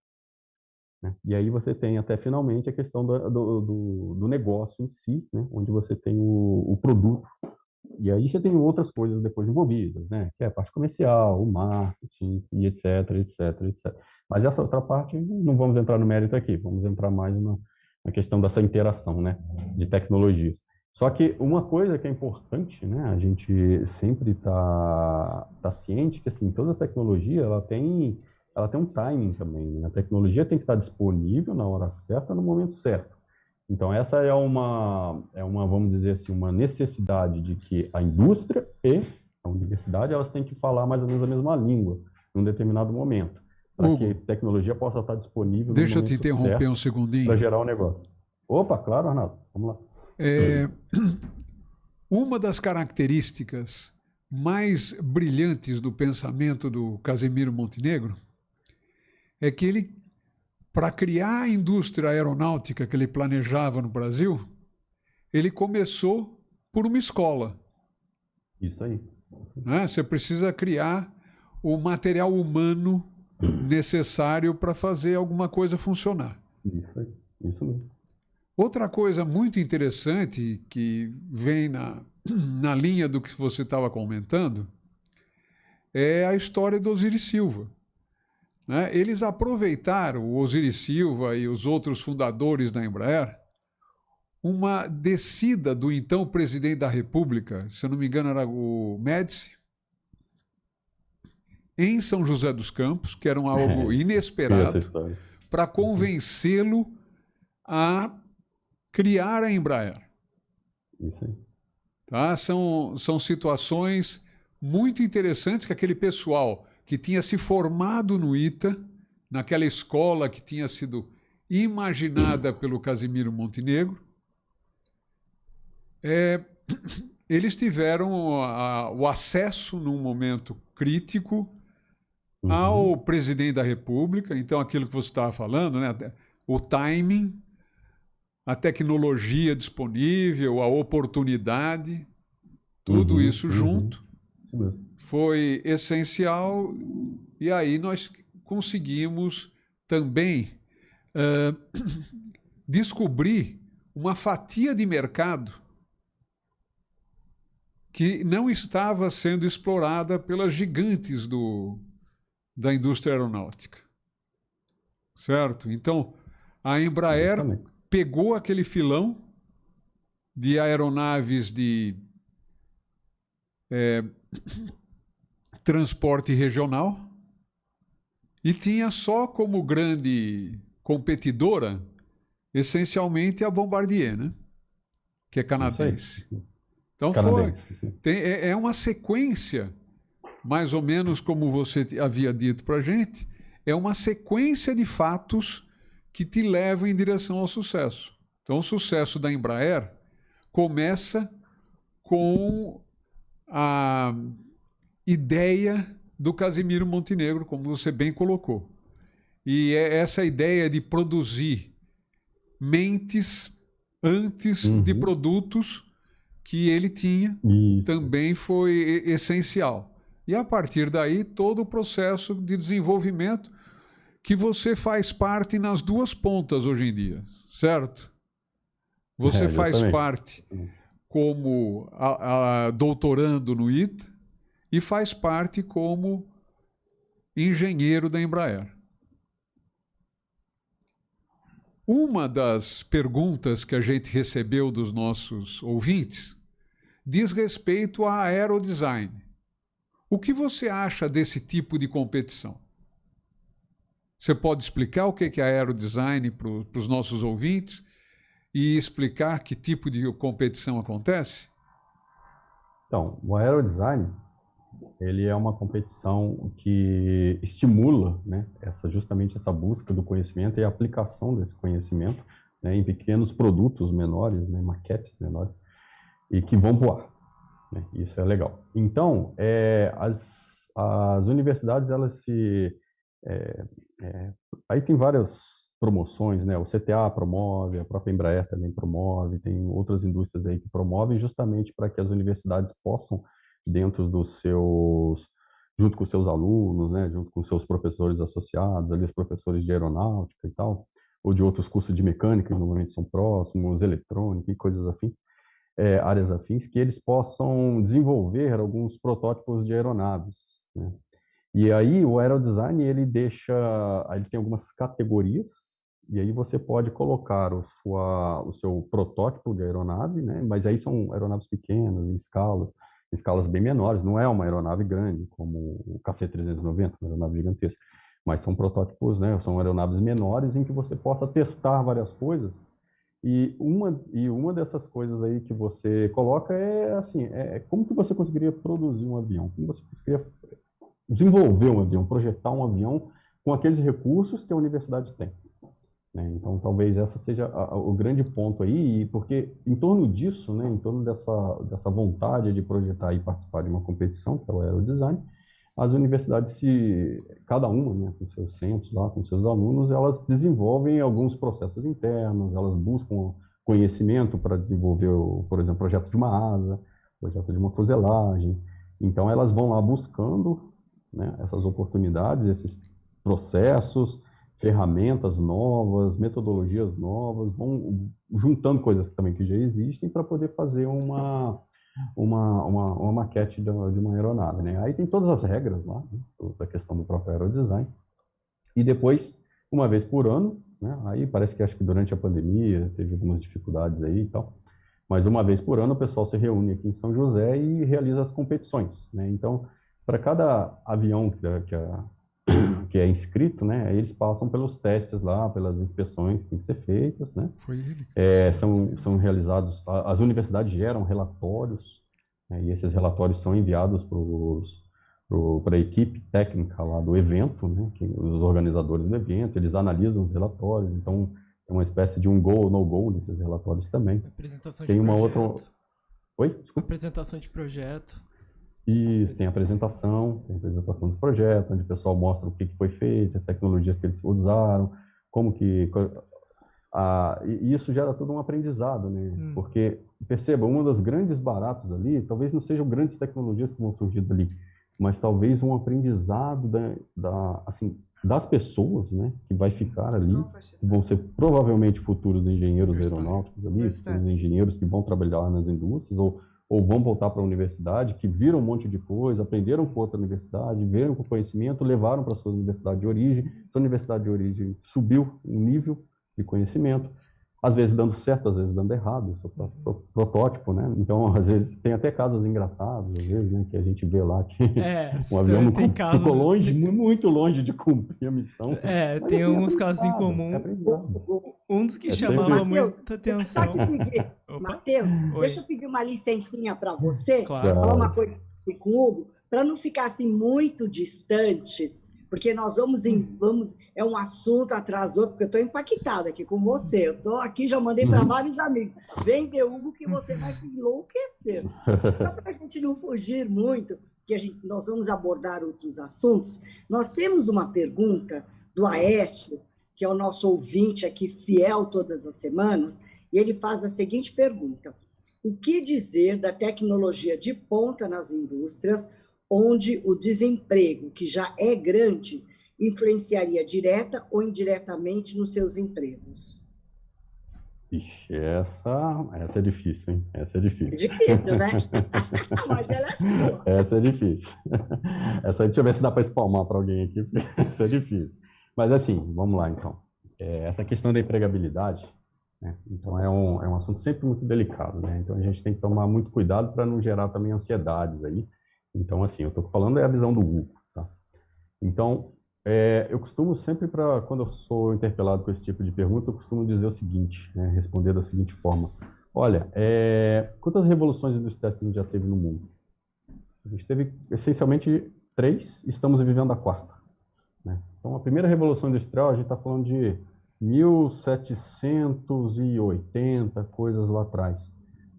Speaker 7: Né? E aí você tem até finalmente a questão do, do, do, do negócio em si, né, onde você tem o, o produto e aí você tem outras coisas depois envolvidas, né? Que é a parte comercial, o marketing e etc, etc, etc. Mas essa outra parte não vamos entrar no mérito aqui, vamos entrar mais na, na questão dessa interação, né? De tecnologias. Só que uma coisa que é importante, né? A gente sempre está tá ciente que assim toda tecnologia ela tem ela tem um timing também. Né? A tecnologia tem que estar disponível na hora certa, no momento certo. Então essa é uma, é uma, vamos dizer assim, uma necessidade de que a indústria e a universidade elas têm que falar mais ou menos a mesma língua em um determinado momento, para que a tecnologia possa estar disponível.
Speaker 3: Deixa eu te interromper um segundinho.
Speaker 7: Para gerar o um negócio. Opa, claro, Arnaldo, vamos lá.
Speaker 3: É, uma das características mais brilhantes do pensamento do Casemiro Montenegro é que ele para criar a indústria aeronáutica que ele planejava no Brasil, ele começou por uma escola.
Speaker 7: Isso aí.
Speaker 3: Né? Você precisa criar o material humano necessário para fazer alguma coisa funcionar.
Speaker 7: Isso aí. Isso mesmo.
Speaker 3: Outra coisa muito interessante que vem na, na linha do que você estava comentando é a história do Osiris Silva. Né? Eles aproveitaram, o Osiris Silva e os outros fundadores da Embraer, uma descida do então presidente da República, se eu não me engano era o Médici, em São José dos Campos, que era algo inesperado, para convencê-lo a criar a Embraer.
Speaker 7: Isso aí.
Speaker 3: Tá? São, são situações muito interessantes que aquele pessoal que tinha se formado no ITA, naquela escola que tinha sido imaginada pelo Casimiro Montenegro. É, eles tiveram a, o acesso, num momento crítico, uhum. ao presidente da República, então aquilo que você estava falando, né, o timing, a tecnologia disponível, a oportunidade, tudo
Speaker 7: Uhum,
Speaker 3: isso
Speaker 7: uhum.
Speaker 3: junto
Speaker 7: mesmo.
Speaker 3: Foi essencial e aí nós conseguimos também eh, descobrir uma fatia de mercado que não estava sendo explorada pelas gigantes do, da indústria aeronáutica. Certo? Então, a Embraer
Speaker 7: Exatamente.
Speaker 3: pegou aquele filão de aeronaves de é, transporte regional e tinha só como grande competidora essencialmente a Bombardier, né? Que é canadense. Então foi,
Speaker 7: Canadense. sim.
Speaker 3: tem- é, é uma sequência, mais ou menos como você havia dito para gente, é uma sequência de fatos que te levam em direção ao sucesso. Então, o sucesso da Embraer começa com a ideia do Casimiro Montenegro, como você bem colocou. E é essa ideia de produzir mentes antes de
Speaker 7: Uhum.
Speaker 3: produtos que ele tinha
Speaker 7: E
Speaker 3: também foi essencial. E a partir daí, todo o processo de desenvolvimento que você faz parte nas duas pontas hoje em dia, certo? Você
Speaker 7: É,
Speaker 3: faz parte como a- a doutorando no ITA e faz parte como engenheiro da Embraer. Uma das perguntas que a gente recebeu dos nossos ouvintes diz respeito a aerodesign. O que você acha desse tipo de competição? Você pode explicar o que que é aerodesign para os nossos ouvintes e explicar que tipo de competição acontece?
Speaker 7: Então, o aerodesign, ele é uma competição que estimula, né, essa, justamente essa busca do conhecimento e a aplicação desse conhecimento né, em pequenos produtos menores, né, maquetes menores, e que vão voar. né, Isso é legal. Então, é, as, as universidades, elas se... é, é, aí tem várias promoções, né? O CTA promove, a própria Embraer também promove, tem outras indústrias aí que promovem justamente para que as universidades possam, dentro dos seus, junto com seus alunos, né? Junto com seus professores associados, ali os professores de aeronáutica e tal, ou de outros cursos de mecânica, que normalmente são próximos, eletrônica e coisas afins, é, áreas afins, que eles possam desenvolver alguns protótipos de aeronaves, né? E aí o aerodesign ele deixa, ele tem algumas categorias e aí você pode colocar o, sua, o seu protótipo de aeronave, né? Mas aí são aeronaves pequenas, em escalas, escalas bem menores. Não é uma aeronave grande como o KC-390, uma aeronave gigantesca, mas são protótipos, né? São aeronaves menores em que você possa testar várias coisas. E uma e uma dessas coisas aí que você coloca é assim, é como que você conseguiria produzir um avião? Como você conseguiria desenvolver um avião, projetar um avião com aqueles recursos que a universidade tem. Né? Então, talvez essa seja a- a- o grande ponto aí, porque em torno disso, né, em torno dessa, dessa vontade de projetar e participar de uma competição, que é o aerodesign, as universidades, se, cada uma, né, com seus centros lá, com seus alunos, elas desenvolvem alguns processos internos, elas buscam conhecimento para desenvolver, por exemplo, projeto de uma asa, projeto de uma fuselagem. Então, elas vão lá buscando né, essas oportunidades, esses processos, ferramentas novas, metodologias novas, vão juntando coisas também que já existem para poder fazer uma, uma, uma, uma maquete de uma, de uma aeronave. Né? Aí tem todas as regras lá, né, da questão do próprio aerodesign. E depois, uma vez por ano, né, aí parece que acho que durante a pandemia teve algumas dificuldades aí e tal, mas uma vez por ano o pessoal se reúne aqui em São José e realiza as competições. Né? Então, para cada avião que, a- que, é inscrito, né, eles passam pelos testes lá, pelas inspeções que têm que ser feitas, né?
Speaker 3: Foi ele.
Speaker 7: É, são, são realizados, as universidades geram relatórios, né, e esses relatórios são enviados para a equipe técnica lá do evento, né, que, os organizadores do evento, eles analisam os relatórios, então é uma espécie de um go ou no go nesses relatórios também.
Speaker 4: Apresentação
Speaker 7: Tem
Speaker 4: de
Speaker 7: uma
Speaker 4: projeto.
Speaker 7: outra- Oi? Desculpa.
Speaker 4: Apresentação de projeto.
Speaker 7: Isso, tem a apresentação, tem a apresentação do projeto, onde o pessoal mostra o que foi feito, as tecnologias que eles usaram, como que... Ah, e isso gera todo um aprendizado, né?
Speaker 4: Hum.
Speaker 7: Porque, perceba, uma das grandes baratos ali, talvez não sejam grandes tecnologias que vão surgir dali, mas talvez um aprendizado da, da, assim, das pessoas, né, que vai ficar ali, que vão ser provavelmente futuros engenheiros aeronáuticos ali, engenheiros que vão trabalhar nas indústrias, ou, ou vão voltar para a universidade, que viram um monte de coisa, aprenderam com outra universidade, viram com conhecimento, levaram para sua universidade de origem, sua universidade de origem subiu um nível, de conhecimento, às vezes dando certo, às vezes dando errado, isso é pro, protótipo, né? Então, às vezes, tem até casos engraçados, às vezes, né, que a gente vê lá que
Speaker 4: É,
Speaker 7: um avião não
Speaker 4: casos-
Speaker 7: ficou longe, mu- muito longe de cumprir a missão.
Speaker 4: É,
Speaker 7: Mas,
Speaker 4: tem
Speaker 7: assim, é
Speaker 4: alguns casos em
Speaker 7: aprendizado,
Speaker 4: comum.
Speaker 7: é.
Speaker 4: Um dos que
Speaker 7: É
Speaker 4: chamava
Speaker 7: sempre-
Speaker 4: muita atenção.
Speaker 5: só te pedir,
Speaker 4: Opa,
Speaker 5: Matheus, deixa eu pedir uma licencinha para você,
Speaker 4: claro.
Speaker 5: falar uma coisa com o Hugo, para não ficar assim muito distante, porque nós vamos em, vamos, é um assunto atrás do outro, porque eu estou impactada aqui com você. Eu estou aqui, já mandei para
Speaker 7: Uhum.
Speaker 5: vários amigos. Vem ver Hugo que você vai enlouquecer. Só para a gente não fugir muito, que a gente, nós vamos abordar outros assuntos, nós temos uma pergunta do Aécio, que é o nosso ouvinte aqui, fiel todas as semanas, e ele faz a seguinte pergunta: O que dizer da tecnologia de ponta nas indústrias, onde o desemprego, que já é grande, influenciaria direta ou indiretamente nos seus empregos?
Speaker 7: Ixi, essa, essa é difícil, hein? Essa é
Speaker 5: É
Speaker 7: difícil.
Speaker 5: difícil, né? Mas ela é sua.
Speaker 7: Essa é difícil. Essa, deixa eu ver se dá para espalmar para alguém aqui, porque essa é difícil. Mas assim, vamos lá então. É, essa questão da empregabilidade, né? Então é um, é um assunto sempre muito delicado, né? Então a gente tem que tomar muito cuidado para não gerar também ansiedades aí. Então assim, eu estou falando é a visão do Hugo, tá? Então, é, eu costumo sempre para quando eu sou interpelado com esse tipo de pergunta, eu costumo dizer o seguinte, né? Responder da seguinte forma: Olha, é, quantas revoluções industriais que a gente já teve no mundo? A gente teve essencialmente três, estamos vivendo a quarta. né? Então, a primeira revolução industrial, a gente está falando de 1780, coisas lá atrás.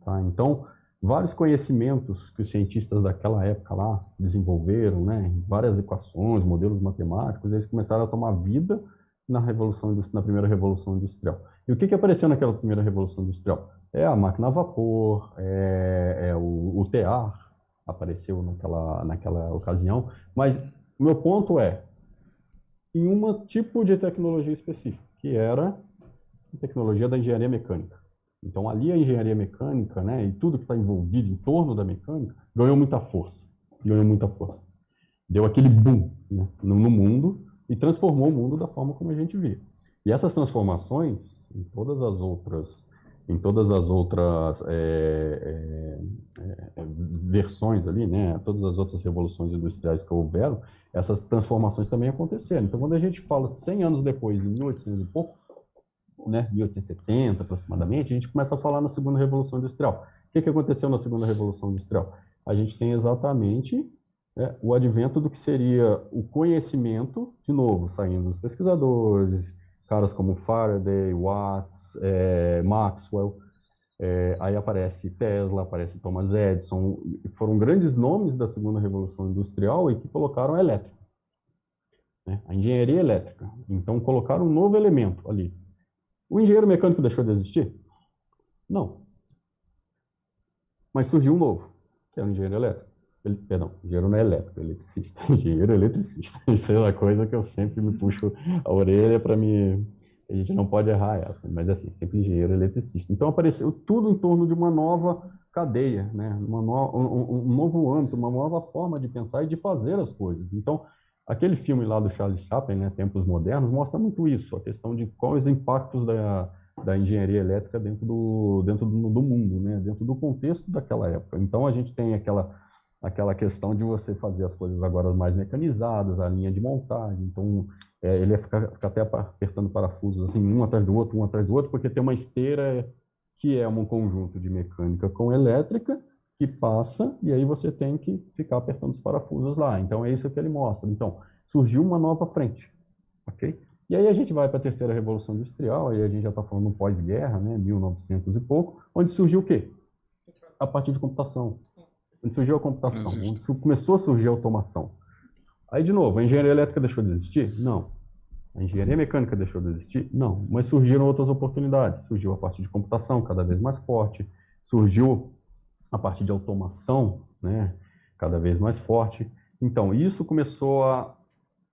Speaker 7: tá? Então, vários conhecimentos que os cientistas daquela época lá desenvolveram, né? várias equações, modelos matemáticos, eles começaram a tomar vida na revolução na primeira revolução industrial. E o que, que apareceu naquela primeira revolução industrial? É a máquina a vapor, é, é o, o tear, apareceu naquela, naquela ocasião, mas o meu ponto é em um tipo de tecnologia específica, que era a tecnologia da engenharia mecânica. Então, ali a engenharia mecânica, né, e tudo que está envolvido em torno da mecânica, ganhou muita força. Ganhou muita força. Deu aquele boom né, no, mundo e transformou o mundo da forma como a gente via. E essas transformações, em todas as outras, em todas as outras é, é, é, versões ali, né, todas as outras revoluções industriais que houveram, essas transformações também aconteceram. Então, quando a gente fala 100 anos depois, em 1800 e pouco, né, 1870 aproximadamente, a gente começa a falar na segunda revolução industrial. O que, que aconteceu na segunda revolução industrial? A gente tem exatamente né, o advento do que seria o conhecimento, de novo, saindo dos pesquisadores, caras como Faraday, Watts, é, Maxwell, é, aí aparece Tesla, aparece Thomas Edison, foram grandes nomes da segunda revolução industrial e que colocaram a elétrica, né, a engenharia elétrica. Então colocaram um novo elemento ali. O engenheiro mecânico deixou de existir? Não. Mas surgiu um novo, que é o engenheiro elétrico. Ele, perdão, engenheiro não é elétrico, é eletricista. Engenheiro eletricista. Isso é uma coisa que eu sempre me puxo a orelha para me. A gente não pode errar essa, mas assim, sempre engenheiro eletricista. Então apareceu tudo em torno de uma nova cadeia, né? no, um, um novo âmbito, uma nova forma de pensar e de fazer as coisas. Então, aquele filme lá do Charles Chaplin, né, Tempos Modernos, mostra muito isso, a questão de quais os impactos da, da engenharia elétrica dentro do, dentro do, do mundo, né, dentro do contexto daquela época. Então, a gente tem aquela aquela questão de você fazer as coisas agora mais mecanizadas, a linha de montagem, então é, ele ia ficar, ficar até apertando parafusos assim, um atrás do outro, um atrás do outro, porque tem uma esteira que é um conjunto de mecânica com elétrica, que passa, e aí você tem que ficar apertando os parafusos lá. Então é isso que ele mostra. Então, surgiu uma nova frente, ok? E aí a gente vai para a terceira revolução industrial, aí a gente já está falando pós-guerra, né, 1900 e pouco, onde surgiu o quê? A partir de computação. Onde surgiu a computação, onde começou a surgir a automação. Aí, de novo, a engenharia elétrica deixou de existir? Não. A engenharia mecânica deixou de existir? Não, mas surgiram outras oportunidades. Surgiu a parte de computação cada vez mais forte, surgiu a parte de automação, né, cada vez mais forte. Então, isso começou a,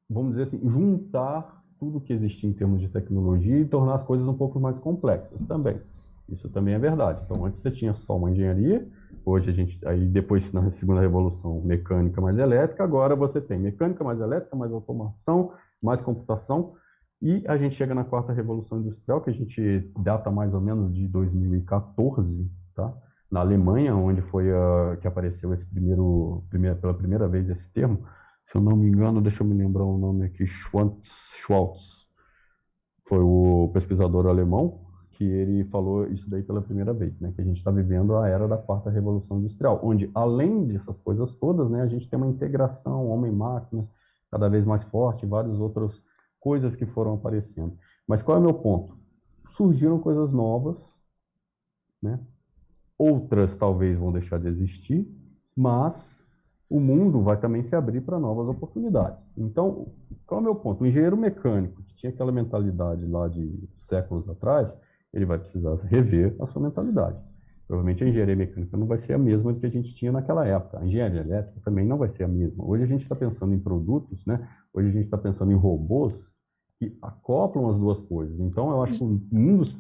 Speaker 7: vamos dizer assim, juntar tudo que existia em termos de tecnologia e tornar as coisas um pouco mais complexas também. Isso também é verdade. Então, antes você tinha só uma engenharia, hoje a gente, aí depois na segunda revolução, mecânica mais elétrica, agora você tem mecânica mais elétrica, mais automação, mais computação, e a gente chega na quarta revolução industrial, que a gente data mais ou menos de 2014, tá? Na Alemanha, onde foi a, que apareceu esse primeiro, primeira, pela primeira vez esse termo, se eu não me engano, deixa eu me lembrar o nome aqui, Schwartz, Schwartz foi o pesquisador alemão que ele falou isso daí pela primeira vez, né, que a gente está vivendo a era da quarta revolução industrial, onde além dessas coisas todas, né, a gente tem uma integração homem-máquina cada vez mais forte, várias outras coisas que foram aparecendo. Mas qual é o meu ponto? Surgiram coisas novas, né? Outras talvez vão deixar de existir, mas o mundo vai também se abrir para novas oportunidades. Então, qual é o meu ponto? O engenheiro mecânico, que tinha aquela mentalidade lá de séculos atrás, ele vai precisar rever a sua mentalidade. Provavelmente a engenharia mecânica não vai ser a mesma que a gente tinha naquela época. A engenharia elétrica também não vai ser a mesma. Hoje a gente está pensando em produtos, né? Hoje a gente está pensando em robôs que acoplam as duas coisas. Então, eu acho que um dos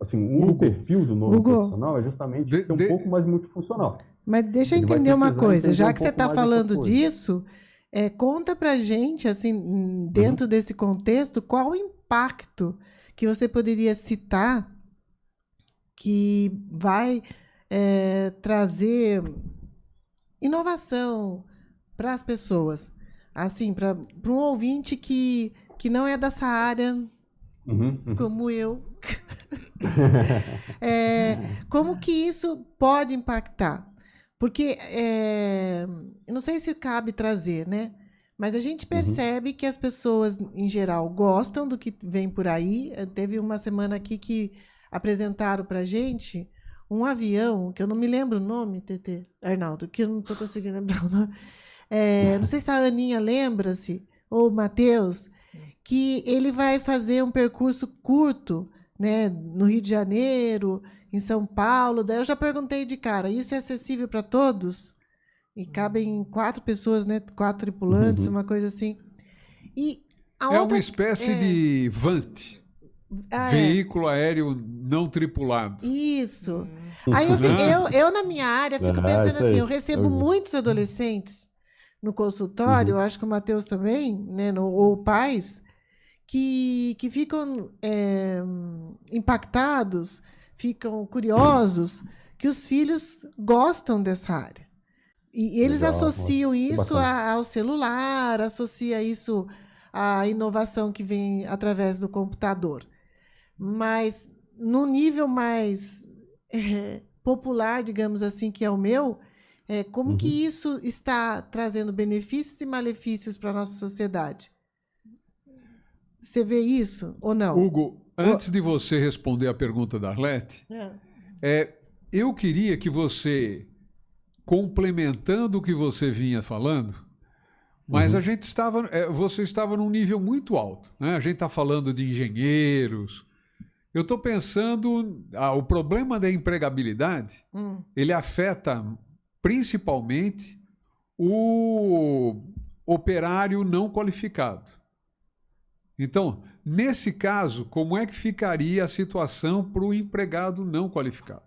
Speaker 7: assim, um Hugo, perfil do novo Hugo, profissional é justamente de, ser um de, pouco mais multifuncional.
Speaker 2: Mas deixa eu entender uma coisa, já que um você está falando disso, é, conta pra gente, assim, dentro uhum. desse contexto, qual o impacto que você poderia citar que vai é, trazer inovação para as pessoas? Assim, para um ouvinte que, que não é dessa área, uhum, uhum. como eu. é, como que isso pode impactar? Porque é, não sei se cabe trazer, né? Mas a gente uhum. percebe uhum. que as pessoas, em geral, gostam do que vem por aí. Eh, teve uma semana aqui que apresentaram para gente um avião, que eu não me lembro o nome, TT, Arnaldo, que eu não estou conseguindo lembrar o nome. É, não sei se a Aninha lembra-se, ou o Matheus, que ele vai fazer um percurso curto né, no Rio de Janeiro, em São Paulo. Daí eu já perguntei de cara, isso é acessível para todos? E cabem quatro pessoas, né? Quatro tripulantes, uhum. uma coisa assim. E
Speaker 3: é outra... uma espécie é... de VANT. Ah, é. Veículo é. aéreo não tripulado.
Speaker 2: Isso. Hum. Aí eu, eu, eu, na minha área, fico ah, pensando assim, eu recebo muitos adolescentes no consultório, uhum. acho que o Matheus também, né, no, ou pais, que, que ficam é, impactados, ficam curiosos, que os filhos gostam dessa área. E eles Legal, associam isso a, ao celular, associa isso à inovação que vem através do computador. Mas no nível mais é, popular, digamos assim, que é o meu, é, como uhum. que isso está trazendo benefícios e malefícios para a nossa sociedade? Você vê isso ou não?
Speaker 3: Hugo, antes de você responder a pergunta da Arlete, é. é eu queria que você complementando o que você vinha falando, mas uhum. a gente estava, é, você estava num nível muito alto. Né? A gente está falando de engenheiros. Eu estou pensando, ah, o problema da empregabilidade, hum. ele afeta principalmente o operário não qualificado. Então, nesse caso, como é que ficaria a situação para o empregado não qualificado?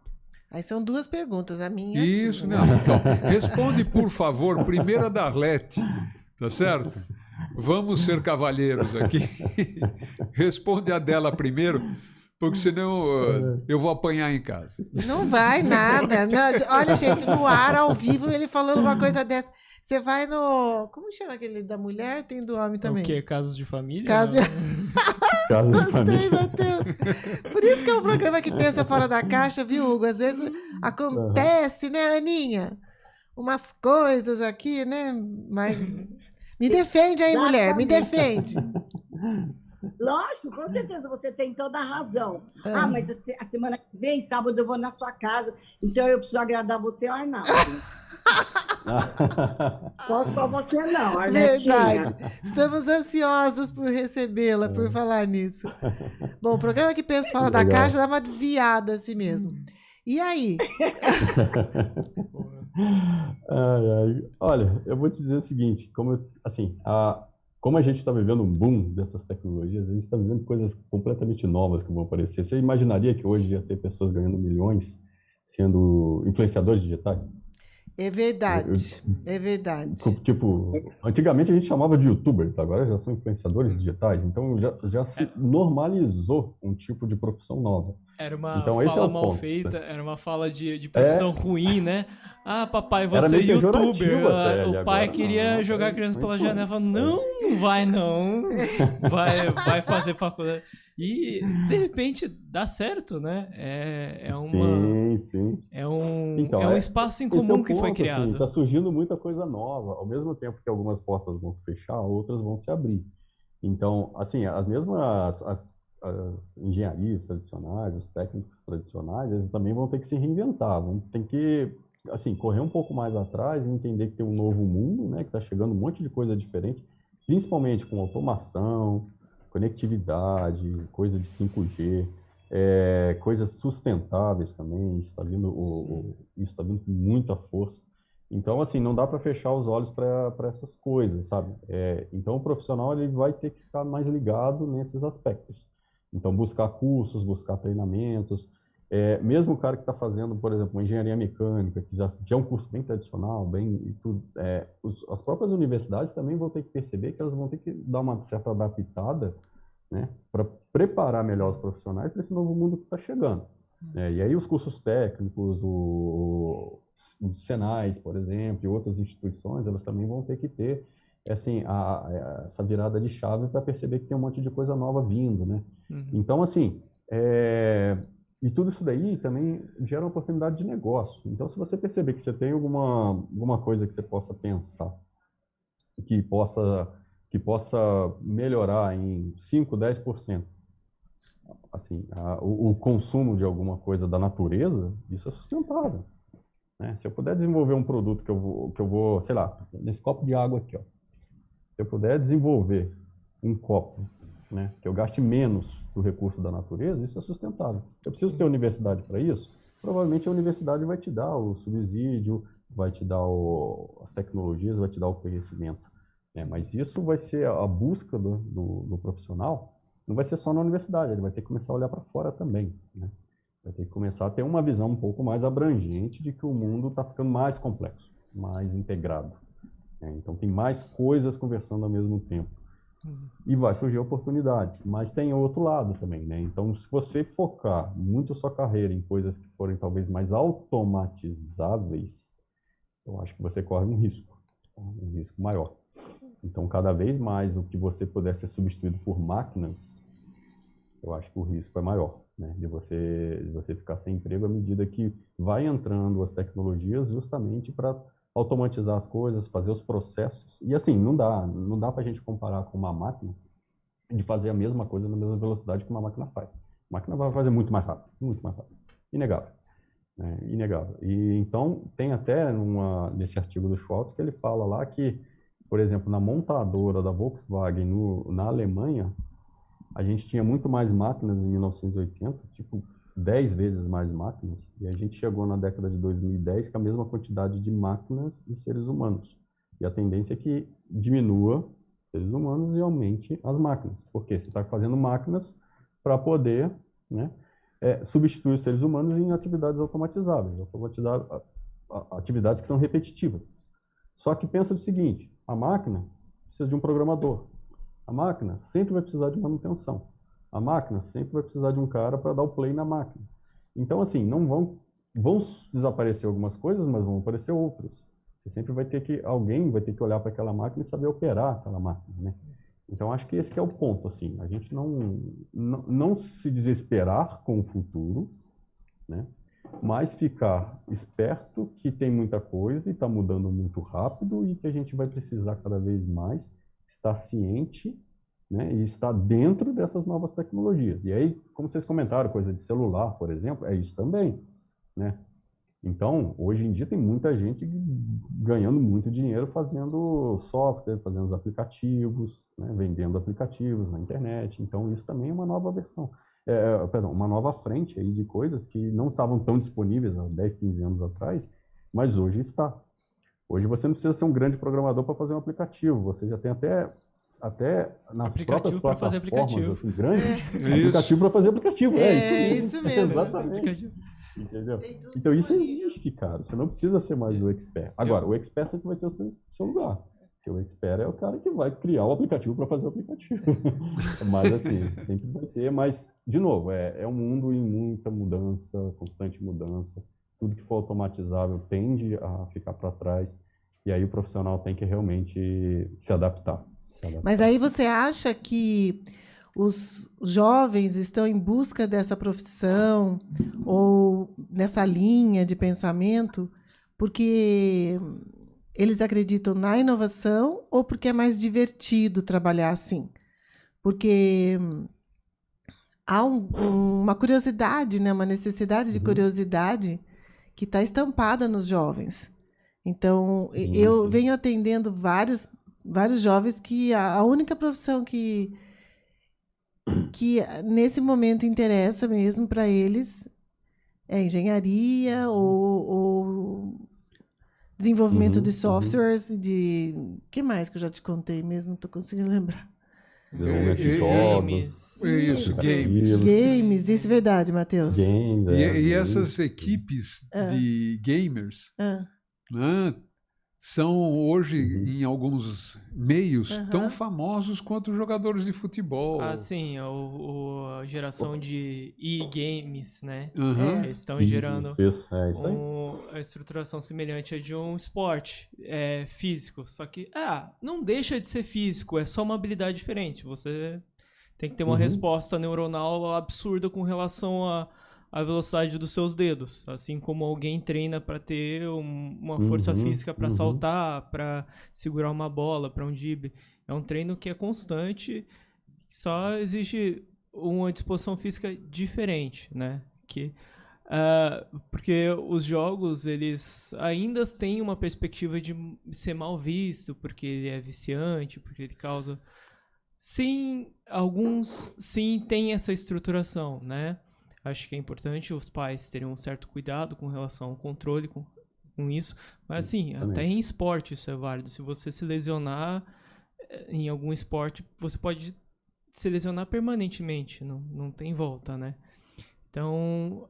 Speaker 2: Aí são duas perguntas, a minha
Speaker 3: e a Isso, sua. não. Então, responde, por favor, primeiro a Darlete, tá certo? Vamos ser cavalheiros aqui. responde a dela primeiro, porque senão uh, eu vou apanhar em casa.
Speaker 2: Não vai nada. Não, olha, gente, no ar, ao vivo, ele falando uma coisa dessa. Você vai no. Como chama aquele da mulher? Tem do homem também.
Speaker 4: O quê? Casos de família?
Speaker 2: Casos de... Casos de família. Matheus. Por isso que é um programa que pensa fora da caixa, viu, Hugo? Às vezes acontece, né, Aninha? Umas coisas aqui, né? Mas. Me defende aí, mulher, me defende.
Speaker 5: Lógico, com certeza você tem toda a razão. É. Ah, mas a semana que vem, sábado, eu vou na sua casa, então eu preciso agradar você, Arnaldo. Só, só você não, Arletinha.
Speaker 2: Verdade. Estamos ansiosos por recebê-la, por falar nisso. Bom, o programa que pensa fora da
Speaker 7: Legal.
Speaker 2: caixa dá uma desviada assim mesmo. E aí?
Speaker 7: Ai, ai. Olha, eu vou te dizer o seguinte, como eu- assim, a, como a gente está vivendo um boom dessas tecnologias, a gente está vivendo coisas completamente novas que vão aparecer. Você imaginaria que hoje ia ter pessoas ganhando milhões sendo influenciadores digitais?
Speaker 2: É verdade. É verdade.
Speaker 7: Tipo, antigamente a gente chamava de youtubers, agora já são influenciadores digitais, então já, já se normalizou um tipo de profissão nova.
Speaker 4: Era uma
Speaker 7: Então, é
Speaker 4: fala
Speaker 7: o
Speaker 4: mal
Speaker 7: ponto,
Speaker 4: feita, era uma fala de, de profissão ruim, né? Ah, papai, você é youtuber. Ah,
Speaker 7: até,
Speaker 4: o pai
Speaker 7: agora
Speaker 4: queria
Speaker 7: não,
Speaker 4: jogar a criança pela janela. Falou, não, não vai não. Vai, vai fazer faculdade. E, de repente, dá certo, né? É, é, uma,
Speaker 7: Sim, sim.
Speaker 4: é um,
Speaker 7: Então,
Speaker 4: é um
Speaker 7: é-
Speaker 4: espaço em
Speaker 7: é
Speaker 4: comum
Speaker 7: o
Speaker 4: que foi
Speaker 7: ponto,
Speaker 4: criado.
Speaker 7: Está surgindo muita coisa nova. Ao mesmo tempo que algumas portas vão se fechar, outras vão se abrir. Então, assim, as mesmas as, as engenharias tradicionais, os técnicos tradicionais, eles também vão ter que se reinventar, vão ter que assim correr um pouco mais atrás e entender que tem um novo mundo, né, que está chegando um monte de coisa diferente, principalmente com automação, conectividade, coisa de 5G, é, coisas sustentáveis também, isso está vindo, o- o- isso tá vindo com muita força. Então, assim, não dá para fechar os olhos para essas coisas, sabe? É, então, o profissional ele vai ter que ficar mais ligado nesses aspectos. Então, buscar cursos, buscar treinamentos. É, mesmo o cara que está fazendo, por exemplo, uma engenharia mecânica, que já, já é um curso bem tradicional, bem tudo, é, os- as próprias universidades também vão ter que perceber que elas vão ter que dar uma certa adaptada, né, para preparar melhor os profissionais para esse novo mundo que está chegando. né? e aí os cursos técnicos, o, os Senais, por exemplo, e outras instituições, elas também vão ter que ter assim, a- a- essa virada de chave para perceber que tem um monte de coisa nova vindo, né?
Speaker 4: Uhum.
Speaker 7: Então, assim, é, e tudo isso daí também gera uma oportunidade de negócio. Então, se você perceber que você tem alguma, alguma coisa que você possa pensar, que possa, que possa melhorar em 5, 10%, assim, a- o, o consumo de alguma coisa da natureza, isso é sustentável. né? Se eu puder desenvolver um produto que eu vou, que eu vou, sei lá, nesse copo de água aqui, ó, se eu puder desenvolver um copo né, que eu gaste menos do recurso da natureza, isso é sustentável. Eu preciso ter universidade para isso? Provavelmente a universidade vai te dar o subsídio, vai te dar o- as tecnologias, vai te dar o conhecimento. né? Mas isso vai ser a busca do, do- do profissional, não vai ser só na universidade, ele vai ter que começar a olhar para fora também. né? Vai ter que começar a ter uma visão um pouco mais abrangente de que o mundo está ficando mais complexo, mais integrado. né? Então tem mais coisas conversando ao mesmo tempo e vai surgir oportunidades. Mas tem outro lado também, né? Então, se você focar muito sua carreira em coisas que forem talvez mais automatizáveis, eu acho que você corre um risco, tá? um risco maior. Então, cada vez mais o que você puder ser substituído por máquinas, eu acho que o risco é maior, né? De você, de você ficar sem emprego à medida que vai entrando as tecnologias justamente para automatizar as coisas, fazer os processos. E assim, não dá, não dá para a gente comparar com uma máquina de fazer a mesma coisa na mesma velocidade que uma máquina faz. A máquina vai fazer muito mais rápido, muito mais rápido. Inegável. né? Inegável. E então, tem até numa, nesse artigo do Schwartz que ele fala lá que, por exemplo, na montadora da Volkswagen no, na Alemanha, a gente tinha muito mais máquinas em 1980, tipo 10 vezes mais máquinas, e a gente chegou na década de 2010 com a mesma quantidade de máquinas e seres humanos. E a tendência é que diminua seres humanos e aumente as máquinas. Porque você está fazendo máquinas para poder né, é, substituir os seres humanos em atividades automatizáveis, atividades que são repetitivas. Só que pensa o seguinte, a máquina precisa de um programador. A máquina sempre vai precisar de manutenção. A máquina sempre vai precisar de um cara para dar o play na máquina. Então, assim, não vão, vão desaparecer algumas coisas, mas vão aparecer outras. Você sempre vai ter que, alguém vai ter que olhar para aquela máquina e saber operar aquela máquina, né? Então, acho que esse é o ponto, assim, a gente não, não, não se desesperar com o futuro, né? Mas ficar esperto que tem muita coisa e está mudando muito rápido e que a gente vai precisar cada vez mais estar ciente né, e estar dentro dessas novas tecnologias. E aí, como vocês comentaram, coisa de celular, por exemplo, é isso também. Né? Então, hoje em dia tem muita gente ganhando muito dinheiro fazendo software, fazendo os aplicativos, né, vendendo aplicativos na internet. Então, isso também é uma nova versão, é, é perdão, uma nova frente aí de coisas que não estavam tão disponíveis há 10, 15 anos atrás, mas hoje está. Hoje você não precisa ser um grande programador para fazer um aplicativo, você já tem até até nas
Speaker 4: aplicativo
Speaker 7: próprias
Speaker 4: fazer aplicativo.
Speaker 7: assim, grandes,
Speaker 3: É
Speaker 7: aplicativo para fazer aplicativo. É,
Speaker 2: É,
Speaker 7: isso mesmo.
Speaker 2: isso mesmo.
Speaker 7: Exatamente. Entendeu? Então isso existe, cara. Você não precisa ser mais o expert. Agora, o expert sempre vai ter o seu, seu lugar. Porque o expert é o cara que vai criar o aplicativo para fazer o aplicativo. mas assim, sempre vai ter. Mas, de novo, é, é um mundo em muita mudança, constante mudança. Tudo que for automatizável tende a ficar para trás. E aí o profissional tem que realmente se adaptar. Adaptar.
Speaker 2: Mas aí você acha que os jovens estão em busca dessa profissão ou nessa linha de pensamento porque eles acreditam na inovação ou porque é mais divertido trabalhar assim? Porque há um- um- uma curiosidade, né? uma necessidade de
Speaker 7: Uhum.
Speaker 2: curiosidade que está estampada nos jovens. Então,
Speaker 7: Sim,
Speaker 2: eu
Speaker 7: sim.
Speaker 2: venho atendendo vários, vários jovens que a, a única profissão que, que nesse momento interessa mesmo para eles é engenharia ou, ou desenvolvimento
Speaker 7: Uhum,
Speaker 2: de
Speaker 7: uhum.
Speaker 2: softwares, de. que mais que eu já te contei mesmo? Estou conseguindo lembrar.
Speaker 7: Desenvolvimento de
Speaker 3: e-
Speaker 7: jogos,
Speaker 3: É isso, game.
Speaker 7: aplicativos,
Speaker 2: Games, isso é verdade, Matheus.
Speaker 7: games,
Speaker 3: E,
Speaker 7: é,
Speaker 3: e
Speaker 7: games.
Speaker 3: essas equipes
Speaker 2: É.
Speaker 3: de gamers
Speaker 2: Ah,
Speaker 3: né, são hoje,
Speaker 7: Uhum.
Speaker 3: em alguns meios,
Speaker 2: Aham.
Speaker 3: tão famosos quanto os jogadores de futebol.
Speaker 4: Ah, sim, o, o- a geração de e-games, né?
Speaker 3: Aham.
Speaker 4: Eles estão gerando
Speaker 7: Isso, é isso aí.
Speaker 4: um- a estruturação semelhante à de um esporte é, físico. Só que, ah, não deixa de ser físico, é só uma habilidade diferente. Você tem que ter uma
Speaker 7: Uhum.
Speaker 4: resposta neuronal absurda com relação à à velocidade dos seus dedos. Assim como alguém treina para ter um- uma força
Speaker 7: Uhum,
Speaker 4: física para
Speaker 7: uhum.
Speaker 4: saltar, para segurar uma bola, para um drible. É um treino que é constante, só exige uma disposição física diferente, né? Que ah, porque os jogos, eles ainda têm uma perspectiva de ser mal visto, porque ele é viciante, porque ele causa... Sim, alguns sim têm essa estruturação, né? Acho que é importante os pais terem um certo cuidado com relação ao controle com, com isso. Mas assim,
Speaker 7: Também.
Speaker 4: até em esporte isso é válido. Se você se lesionar eh, em algum esporte, você pode se lesionar permanentemente, não, não tem volta, né? Então,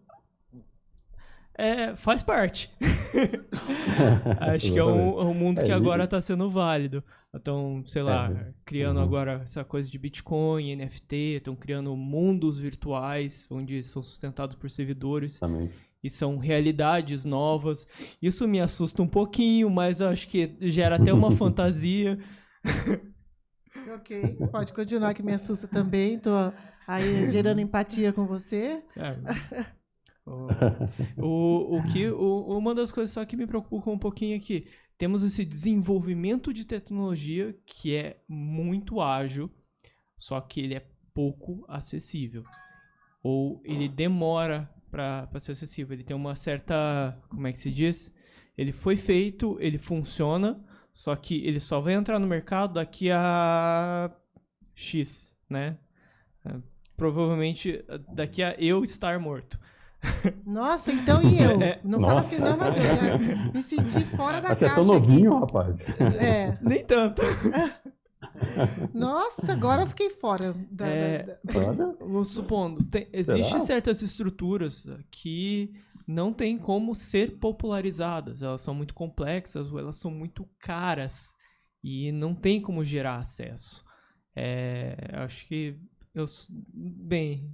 Speaker 4: é, faz parte. Acho que é um, é um mundo
Speaker 7: É,
Speaker 4: que agora está sendo válido. Então, sei lá,
Speaker 7: É,
Speaker 4: criando
Speaker 7: uhum.
Speaker 4: agora essa coisa de Bitcoin, NFT, estão criando mundos virtuais, onde são sustentados por servidores
Speaker 7: Também.
Speaker 4: e são realidades novas. Isso me assusta um pouquinho, mas eu acho que gera até uma fantasia.
Speaker 2: Ok, pode continuar que me assusta também. Estou aí gerando empatia com você.
Speaker 4: É. O, o, que, o- uma das coisas só que me preocupa um pouquinho aqui, temos esse desenvolvimento de tecnologia que é muito ágil, só que ele é pouco acessível. Ou ele demora para ser acessível. Ele tem uma certa. Como é que se diz? Ele foi feito, ele funciona, só que ele só vai entrar no mercado daqui a X, né? É, Provavelmente daqui a eu estar morto.
Speaker 2: Nossa, então e eu? Não fala
Speaker 7: Nossa.
Speaker 2: assim, não, Matheus. Me senti fora da
Speaker 7: Mas você é
Speaker 2: caixa.
Speaker 7: tão
Speaker 2: aqui.
Speaker 7: novinho, rapaz.
Speaker 2: É.
Speaker 4: Nem tanto.
Speaker 2: Nossa, agora eu fiquei fora. Da,
Speaker 4: É,
Speaker 2: da- da-
Speaker 4: supondo, tem, existem
Speaker 7: Será?
Speaker 4: certas estruturas que não tem como ser popularizadas. Elas são muito complexas ou elas são muito caras e não tem como gerar acesso. É, acho que eu, bem,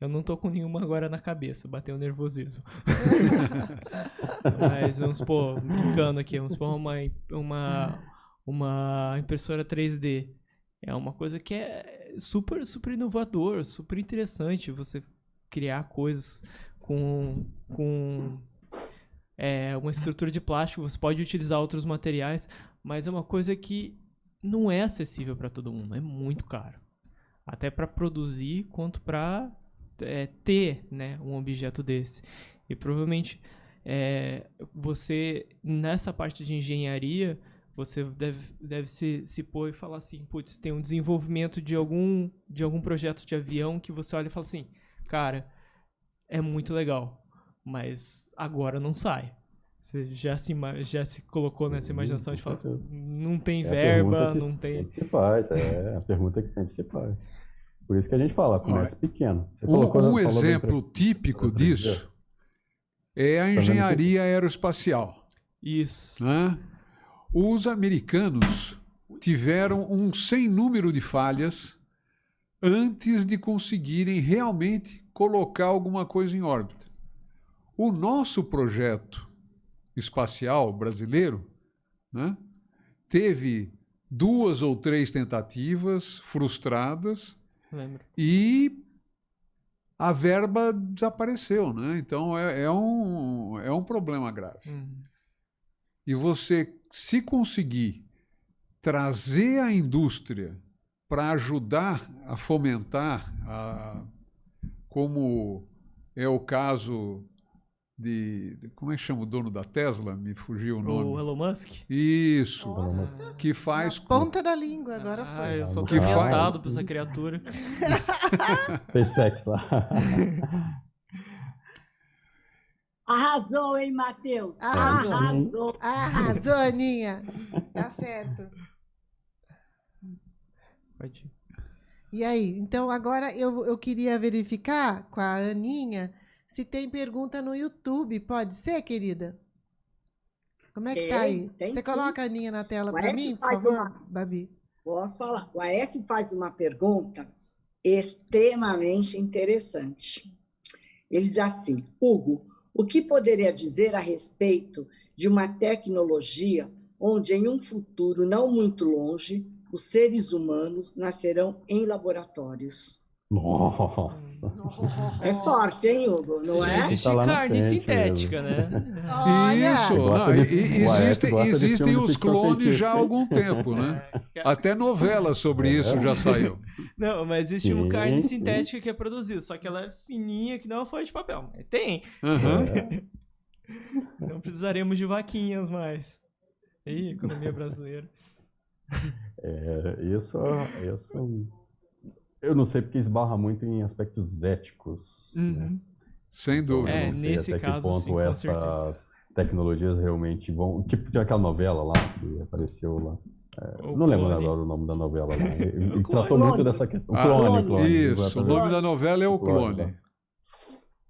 Speaker 4: eu não tô com nenhuma agora na cabeça, bateu o nervosismo. Mas vamos supor, brincando aqui, vamos supor uma, uma, uma impressora 3D. É uma coisa que é super, super inovador, super interessante você criar coisas com, com é, uma estrutura de plástico. Você pode utilizar outros materiais, mas é uma coisa que não é acessível para todo mundo. É muito caro, até para produzir quanto para ter né, um objeto desse. E provavelmente é, você, nessa parte de engenharia, você deve, deve se, se pôr e falar assim, putz, tem um desenvolvimento de algum, de algum projeto de avião que você olha e fala assim, cara, é muito legal, mas agora não sai. Você já se, já se colocou nessa imaginação de falar, não tem é verba, não tem.
Speaker 7: Sempre se faz, é a pergunta que sempre se faz. Por isso que a gente fala, começa pequeno.
Speaker 3: Você um, um exemplo típico disso é a engenharia aeroespacial.
Speaker 4: Isso.
Speaker 3: Né? Os americanos tiveram um sem número de falhas antes de conseguirem realmente colocar alguma coisa em órbita. O nosso projeto espacial brasileiro né, teve duas ou três tentativas frustradas
Speaker 4: Lembro.
Speaker 3: e a verba desapareceu, né? Então é, é um, é um problema grave.
Speaker 4: Uhum.
Speaker 3: E você, se conseguir trazer a indústria para ajudar a fomentar, a, como é o caso de, de, Como é que chama o dono da Tesla? Me fugiu o nome.
Speaker 4: O Elon Musk?
Speaker 3: Isso.
Speaker 2: Nossa.
Speaker 3: Que faz.
Speaker 2: Na ponta da língua, agora
Speaker 4: ah,
Speaker 2: foi.
Speaker 4: Eu sou
Speaker 3: que
Speaker 4: faz... por essa criatura.
Speaker 7: Fez sexo lá.
Speaker 5: Arrasou, hein, Matheus?
Speaker 2: Arrasou.
Speaker 5: Arrasou.
Speaker 2: Arrasou, Aninha. Tá certo.
Speaker 4: Pode ir.
Speaker 2: E aí? Então, agora eu, eu queria verificar com a Aninha se tem pergunta no YouTube. Pode ser, querida? Como é que tá aí? Você
Speaker 5: sim.
Speaker 2: coloca a Aninha na tela para mim, por favor,
Speaker 5: uma-
Speaker 2: Babi?
Speaker 5: Posso falar? O Aécio faz uma pergunta extremamente interessante. Ele diz assim: Hugo, o que poderia dizer a respeito de uma tecnologia onde, em um futuro não muito longe, os seres humanos nascerão em laboratórios?
Speaker 7: Nossa.
Speaker 5: É forte, hein, Hugo? Não é?
Speaker 4: existe
Speaker 7: Tá na
Speaker 4: carne
Speaker 7: frente
Speaker 4: sintética, né?
Speaker 2: Olha!
Speaker 3: Isso, não,
Speaker 7: de-
Speaker 3: existem, existem os clones já há algum tempo, né? Até novela sobre
Speaker 7: É.
Speaker 3: isso já saiu.
Speaker 4: Não, mas existe uma carne
Speaker 7: sim.
Speaker 4: sintética que é produzida, só que ela é fininha que não é uma folha de papel. Mas tem.
Speaker 3: Aham.
Speaker 4: Não precisaremos de vaquinhas mais. Ih, economia brasileira.
Speaker 7: É, isso, isso. Eu não sei porque esbarra muito em aspectos éticos. né?
Speaker 4: Uhum.
Speaker 3: Sem
Speaker 7: Então,
Speaker 3: dúvida.
Speaker 4: É,
Speaker 7: eu não sei
Speaker 4: nesse
Speaker 7: até
Speaker 4: caso,
Speaker 7: que ponto
Speaker 4: sim,
Speaker 7: essas tecnologias realmente vão. Tipo, tinha aquela novela lá que apareceu lá.
Speaker 4: O
Speaker 7: não lembro agora o nome da novela lá. Ele, tratou muito dessa questão.
Speaker 3: Ah,
Speaker 7: clone, clone.
Speaker 3: Isso, o nome da novela é o
Speaker 7: Clone,
Speaker 3: clone.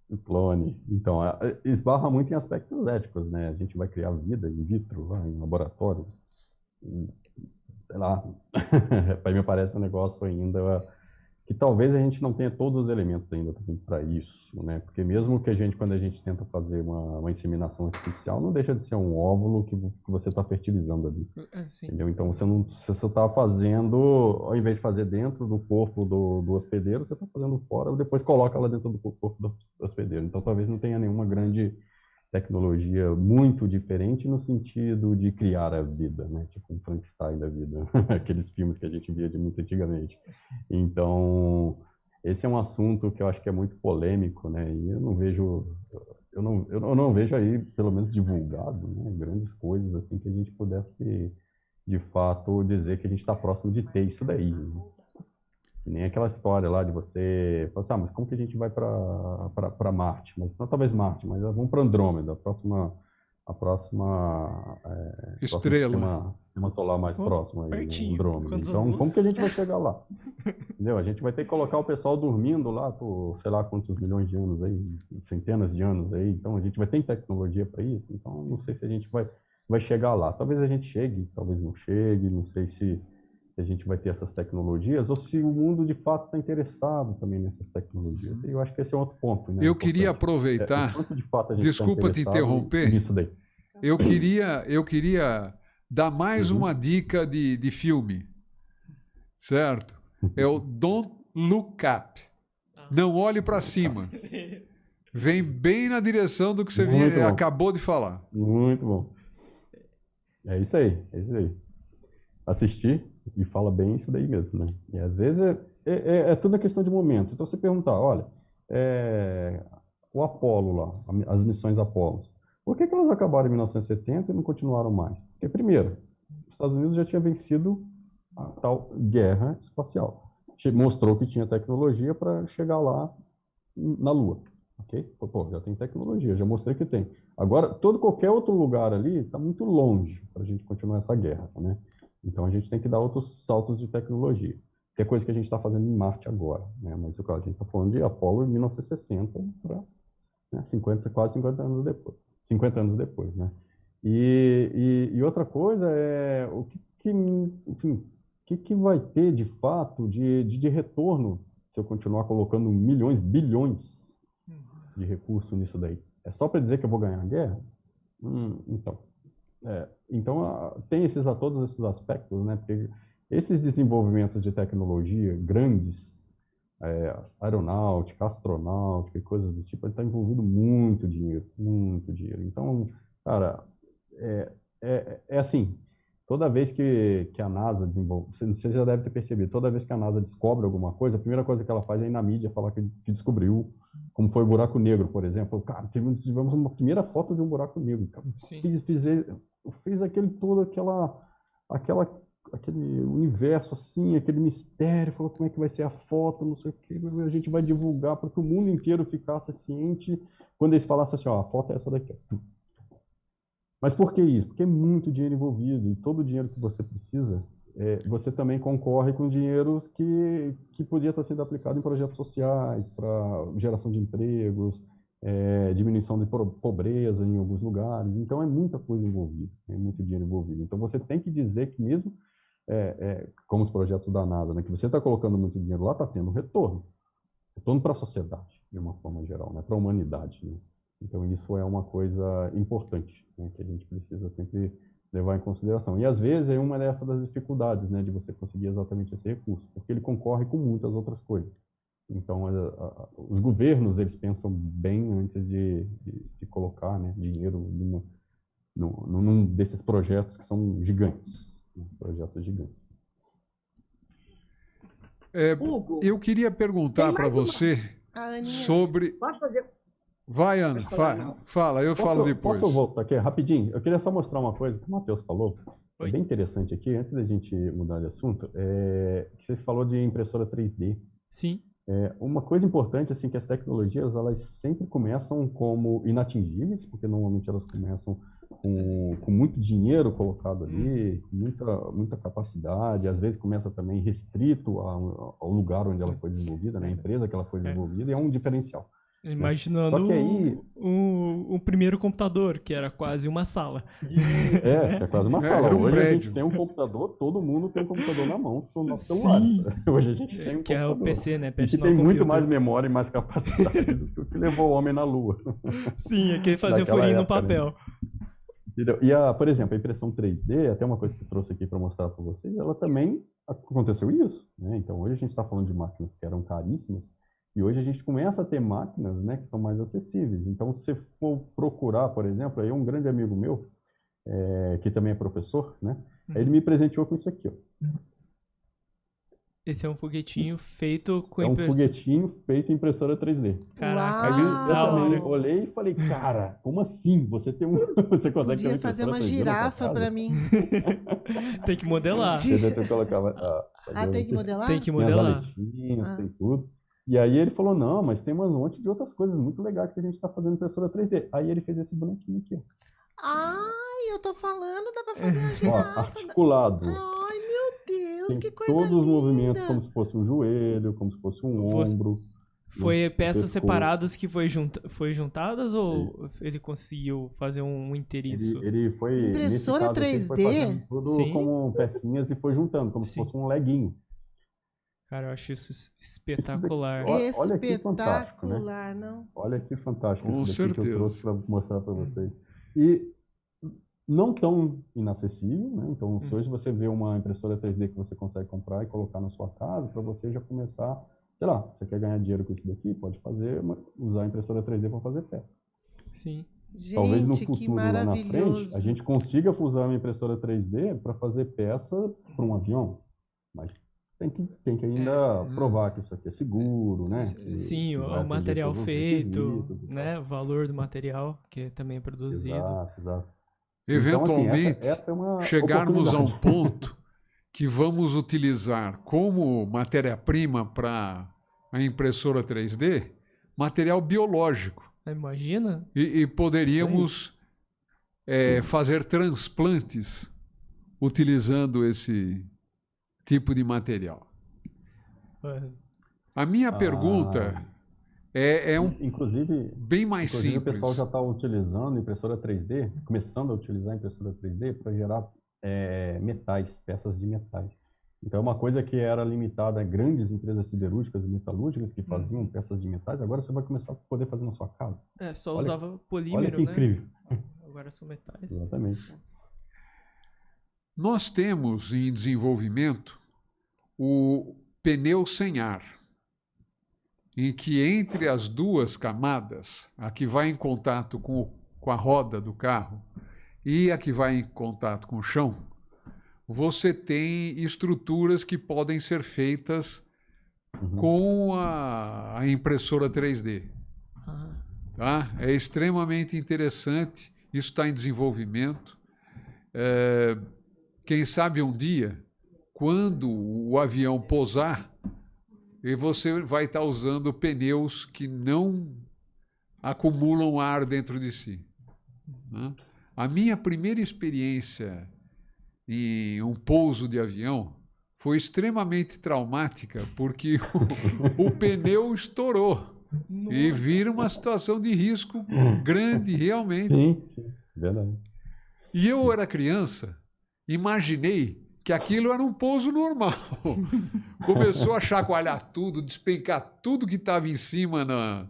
Speaker 7: O clone. Então, é, é, esbarra muito em aspectos éticos, né? A gente vai criar vida in vitro lá em laboratório. Sei lá. Para mim parece um negócio ainda que talvez a gente não tenha todos os elementos ainda para isso, né? Porque mesmo que a gente, quando a gente tenta fazer uma, uma inseminação artificial, não deixa de ser um óvulo que, que você está fertilizando ali.
Speaker 4: É, sim.
Speaker 7: Entendeu? Então você não você está fazendo, ao invés de fazer dentro do corpo do, do hospedeiro, você está fazendo fora, depois coloca lá dentro do corpo do hospedeiro. Então talvez não tenha nenhuma grande tecnologia muito diferente no sentido de criar a vida, né? Tipo um Frankenstein da vida, aqueles filmes que a gente via de muito antigamente. Então esse é um assunto que eu acho que é muito polêmico, né? E eu não vejo eu não, eu não vejo aí, pelo menos divulgado, né, grandes coisas assim que a gente pudesse, de fato, dizer que a gente está próximo de ter isso daí. né? Que nem aquela história lá de você falar assim, ah, mas como que a gente vai para Marte? Mas não talvez Marte, mas vamos para Andrômeda, a próxima, a próxima é, próximo
Speaker 3: Estrela.
Speaker 7: sistema, sistema solar mais
Speaker 4: Oh,
Speaker 7: próximo aí, né,
Speaker 4: pertinho.
Speaker 7: Andrômeda. Então,
Speaker 4: anos?
Speaker 7: como que a gente vai chegar lá? Entendeu? A gente vai ter que colocar o pessoal dormindo lá por sei lá quantos milhões de anos aí, centenas de anos aí. Então a gente vai ter tecnologia para isso. Então não sei se a gente vai, vai chegar lá. Talvez a gente chegue, talvez não chegue. Não sei se, se a gente vai ter essas tecnologias ou se o mundo de fato está interessado também nessas tecnologias. E eu acho que esse é outro ponto. Né,
Speaker 3: Eu queria aproveitar,
Speaker 7: É, de fato a gente tá
Speaker 3: Desculpa te
Speaker 7: interessado
Speaker 3: interromper.
Speaker 7: Nisso daí.
Speaker 3: eu queria, eu queria dar mais
Speaker 7: Uhum.
Speaker 3: uma dica de, de filme, certo? É o Don't Look Up. Não olhe para cima. Vem bem na direção do que você
Speaker 7: Muito
Speaker 3: vi-
Speaker 7: bom.
Speaker 3: acabou de falar.
Speaker 7: Muito bom. É isso aí, é isso aí. Assistir e fala bem isso daí mesmo, né? E às vezes é, é, é- é tudo uma questão de momento. Então você perguntar, olha, é, o Apolo lá, a as missões Apolo. Por que, que elas acabaram em 1970 e não continuaram mais? Porque, primeiro, os Estados Unidos já tinha vencido a tal guerra espacial. Mostrou que tinha tecnologia para chegar lá na Lua. Ok? Pô, já tem tecnologia, já mostrei que tem. Agora, todo qualquer outro lugar ali está muito longe para a gente continuar essa guerra, né? Então a gente tem que dar outros saltos de tecnologia, que é coisa que a gente está fazendo em Marte agora, né? Mas a gente está falando de Apolo em 1960 para né, 50, quase 50 anos depois, 50 anos depois, né? E, e, e outra coisa é o que, que enfim, que, que vai ter de fato de, de, de retorno se eu continuar colocando milhões, bilhões de recursos nisso daí? É só para dizer que eu vou ganhar a guerra? Hum, então, é, então tem esses, a todos esses aspectos, né? Porque esses desenvolvimentos de tecnologia grandes, é, aeronáutica, astronáutica e coisas do tipo, está envolvido muito dinheiro, muito dinheiro. Então, cara, é, é, é assim, toda vez que, que a NASA desenvolve, você já deve ter percebido, toda vez que a NASA descobre alguma coisa, a primeira coisa que ela faz é ir na mídia falar que, que descobriu, como foi o buraco negro, por exemplo. Falou, cara, tivemos uma primeira foto de um buraco negro. Fiz, fiz, fiz aquele todo, aquela, aquela, aquele universo assim, aquele mistério, falou como é que vai ser a foto, não sei o que, a gente vai divulgar para que o mundo inteiro ficasse ciente quando eles falassem assim, ó, a foto é essa daqui. Mas por que isso? Porque é muito dinheiro envolvido e todo o dinheiro que você precisa, é, você também concorre com dinheiros que, que podia estar sendo aplicado em projetos sociais, para geração de empregos, é, diminuição de pobreza em alguns lugares. Então é muita coisa envolvida, é muito dinheiro envolvido. Então você tem que dizer que mesmo, é, é como os projetos da NASA, né, que você está colocando muito dinheiro lá, está tendo retorno. Retorno para a sociedade, de uma forma geral, né, para a humanidade. Né? Então, isso é uma coisa importante, né, que a gente precisa sempre levar em consideração. E, às vezes, é uma dessas das dificuldades né, de você conseguir exatamente esse recurso, porque ele concorre com muitas outras coisas. Então, a, a, os governos, eles pensam bem antes de, de, de colocar né, dinheiro numa, num, num, desses projetos que são gigantes, né, projetos gigantes.
Speaker 3: É, Hugo, eu queria perguntar para você sobre...
Speaker 5: Posso fazer
Speaker 3: Vai, Ana, fala, fala, eu posso, falo depois.
Speaker 7: Posso voltar aqui rapidinho? Eu queria só mostrar uma coisa que o Matheus falou, é bem interessante aqui, antes da gente mudar de assunto, é, que você falou de impressora 3D.
Speaker 4: Sim.
Speaker 7: É, uma coisa importante, assim, que as tecnologias, elas sempre começam como inatingíveis, porque normalmente elas começam com, com muito dinheiro colocado ali, hum. com muita, muita capacidade, às vezes começa também restrito ao, ao lugar onde ela foi desenvolvida, né, a empresa que ela foi é. desenvolvida, e é um diferencial.
Speaker 4: Imaginando Só que aí... o, o, primeiro computador, que era quase uma sala.
Speaker 7: É, é quase uma é, sala. Um Hoje prédio. a gente tem um computador, todo mundo tem um computador na mão, que são nossos celulares. Hoje a gente tem um
Speaker 4: que
Speaker 7: computador.
Speaker 4: Que é o PC, né?
Speaker 7: que tem muito mais memória e mais capacidade do que o que levou o homem na Lua.
Speaker 4: Sim, é que fazia folhinha no né? papel.
Speaker 7: Né? E, a, por exemplo, a impressão 3D, até uma coisa que eu trouxe aqui para mostrar para vocês, ela também aconteceu isso. Né? Então, hoje a gente está falando de máquinas que eram caríssimas, e hoje a gente começa a ter máquinas né, que estão mais acessíveis. Então, se for procurar, por exemplo, aí um grande amigo meu, é, que também é professor, né, uhum. ele me presenteou com isso aqui. Ó.
Speaker 4: Esse é um foguetinho isso. feito com
Speaker 7: É um foguetinho feito em impressora 3D.
Speaker 4: Caraca,
Speaker 7: Aí eu também olhei e falei, cara, como assim? Você tem um. Você consegue
Speaker 2: Podia fazer uma girafa para mim.
Speaker 4: tem que modelar.
Speaker 7: Você colocava, ah,
Speaker 2: ah tem que modelar?
Speaker 4: Tem que modelar.
Speaker 7: Tem as ah. tem tudo. E aí ele falou, não, mas tem um monte de outras coisas muito legais que a gente está fazendo impressora 3D. Aí ele fez esse bonequinho aqui.
Speaker 2: Ai, eu tô falando, dá para fazer uma girafa.
Speaker 7: Ó, articulado.
Speaker 2: Ai, meu Deus,
Speaker 7: tem
Speaker 2: que coisa
Speaker 7: todos
Speaker 2: linda.
Speaker 7: os movimentos como se fosse um joelho, como se fosse um ombro.
Speaker 4: Foi um peças pescoço. separadas que foi, junta, foi juntadas ou ele, ele conseguiu fazer um inteiriço?
Speaker 7: Ele, ele foi.
Speaker 2: Impressora
Speaker 7: caso,
Speaker 2: 3D?
Speaker 7: Foi tudo Sim. como pecinhas e foi juntando, como Sim. se fosse um leguinho.
Speaker 4: Cara, eu acho isso espetacular.
Speaker 7: Isso olha que fantástico,
Speaker 2: né? não?
Speaker 7: Olha que fantástico
Speaker 3: Com
Speaker 7: isso
Speaker 3: daqui
Speaker 7: que eu trouxe para mostrar para vocês. E não tão inacessível, né? Então, se hum. hoje você vê uma impressora 3D que você consegue comprar e colocar na sua casa, para você já começar, sei lá, você quer ganhar dinheiro com isso daqui, pode fazer, usar a impressora 3D para fazer peça.
Speaker 4: Sim.
Speaker 2: Gente,
Speaker 7: Talvez no futuro, lá na frente, a gente consiga usar uma impressora 3D para fazer peça para um avião. Mas tem que, tem que ainda
Speaker 4: hum.
Speaker 7: provar que isso aqui é seguro, né? Que-
Speaker 4: Sim,
Speaker 7: que
Speaker 4: o, material feito, né? O valor do material que também é produzido.
Speaker 7: Exato, exato.
Speaker 3: Eventualmente,
Speaker 7: Então, assim, essa, essa é uma
Speaker 3: chegarmos a um ponto que vamos utilizar como matéria-prima para a impressora 3D material biológico.
Speaker 4: Imagina?
Speaker 3: E, e poderíamos é, fazer transplantes utilizando esse tipo de material. A minha
Speaker 7: Ah.
Speaker 3: pergunta é, é um
Speaker 7: Inclusive,
Speaker 3: bem mais
Speaker 7: inclusive o
Speaker 3: simples.
Speaker 7: pessoal já está utilizando impressora 3D, começando a utilizar a impressora 3D para gerar é, metais, peças de metais. Então, é uma coisa que era limitada a grandes empresas siderúrgicas e metalúrgicas que faziam peças de metais, agora você vai começar a poder fazer na sua casa.
Speaker 4: É, só
Speaker 7: Olha-
Speaker 4: usava
Speaker 7: Olha
Speaker 4: polímero,
Speaker 7: que
Speaker 4: né?
Speaker 7: incrível.
Speaker 4: Agora são metais.
Speaker 7: Exatamente.
Speaker 3: Nós temos em desenvolvimento o pneu sem ar, em que entre as duas camadas, a que vai em contato com, o- com a roda do carro e a que vai em contato com o chão, você tem estruturas que podem ser feitas
Speaker 7: Uhum.
Speaker 3: com a, a impressora 3D.
Speaker 4: Ah,
Speaker 3: tá? É extremamente interessante, isso está em desenvolvimento. É, quem sabe um dia, quando o avião pousar, e você vai estar usando pneus que não acumulam ar dentro de si. né? A minha primeira experiência em um pouso de avião foi extremamente traumática, porque o, o pneu estourou. E vira uma situação de risco grande, realmente.
Speaker 7: Sim, sim, verdade.
Speaker 3: E eu era criança, imaginei que aquilo era um pouso normal. Começou a chacoalhar tudo, despencar tudo que estava em cima na,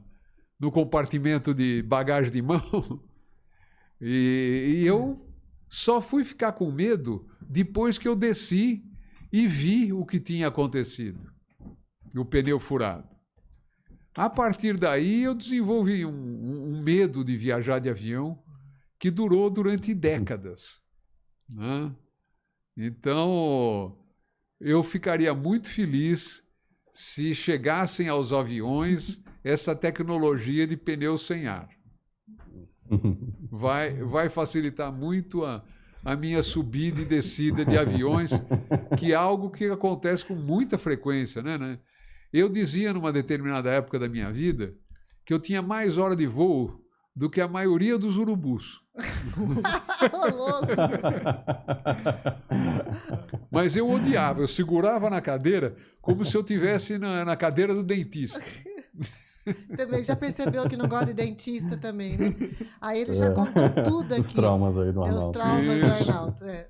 Speaker 3: no compartimento de bagagem de mão. E, e eu só fui ficar com medo depois que eu desci e vi o que tinha acontecido o pneu furado. A partir daí, eu desenvolvi um, um- um medo de viajar de avião que durou durante décadas. né? Então, eu ficaria muito feliz se chegassem aos aviões essa tecnologia de pneu sem ar. Vai, vai facilitar muito a, a minha subida e descida de aviões, que é algo que acontece com muita frequência, né, né? Eu dizia numa determinada época da minha vida que eu tinha mais hora de voo do que a maioria dos urubus. Mas eu odiava, eu segurava na cadeira como se eu tivesse na, na cadeira do dentista.
Speaker 2: Também já percebeu que não gosta de dentista também, né? Aí ele já
Speaker 7: É.
Speaker 2: contou tudo aqui.
Speaker 7: Os traumas aí do
Speaker 2: É os
Speaker 7: Arnaldo.
Speaker 2: traumas
Speaker 3: Isso.
Speaker 2: do Arnaldo. é.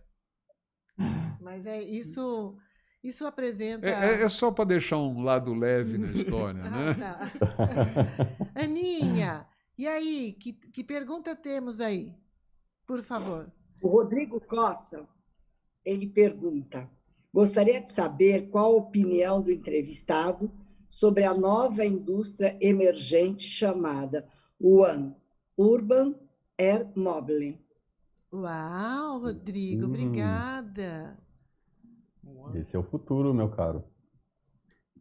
Speaker 2: Mas é isso, isso apresenta.
Speaker 3: É, é- é só para deixar um lado leve na história,
Speaker 2: Ah,
Speaker 3: né?
Speaker 2: tá. Aninha, e aí, que, que pergunta temos aí? Por favor.
Speaker 5: O Rodrigo Costa, ele pergunta: gostaria de saber qual a opinião do entrevistado sobre a nova indústria emergente chamada One Urban Air Modeling.
Speaker 2: Uau, Rodrigo,
Speaker 7: Hum.
Speaker 2: obrigada.
Speaker 7: Esse é o futuro, meu caro.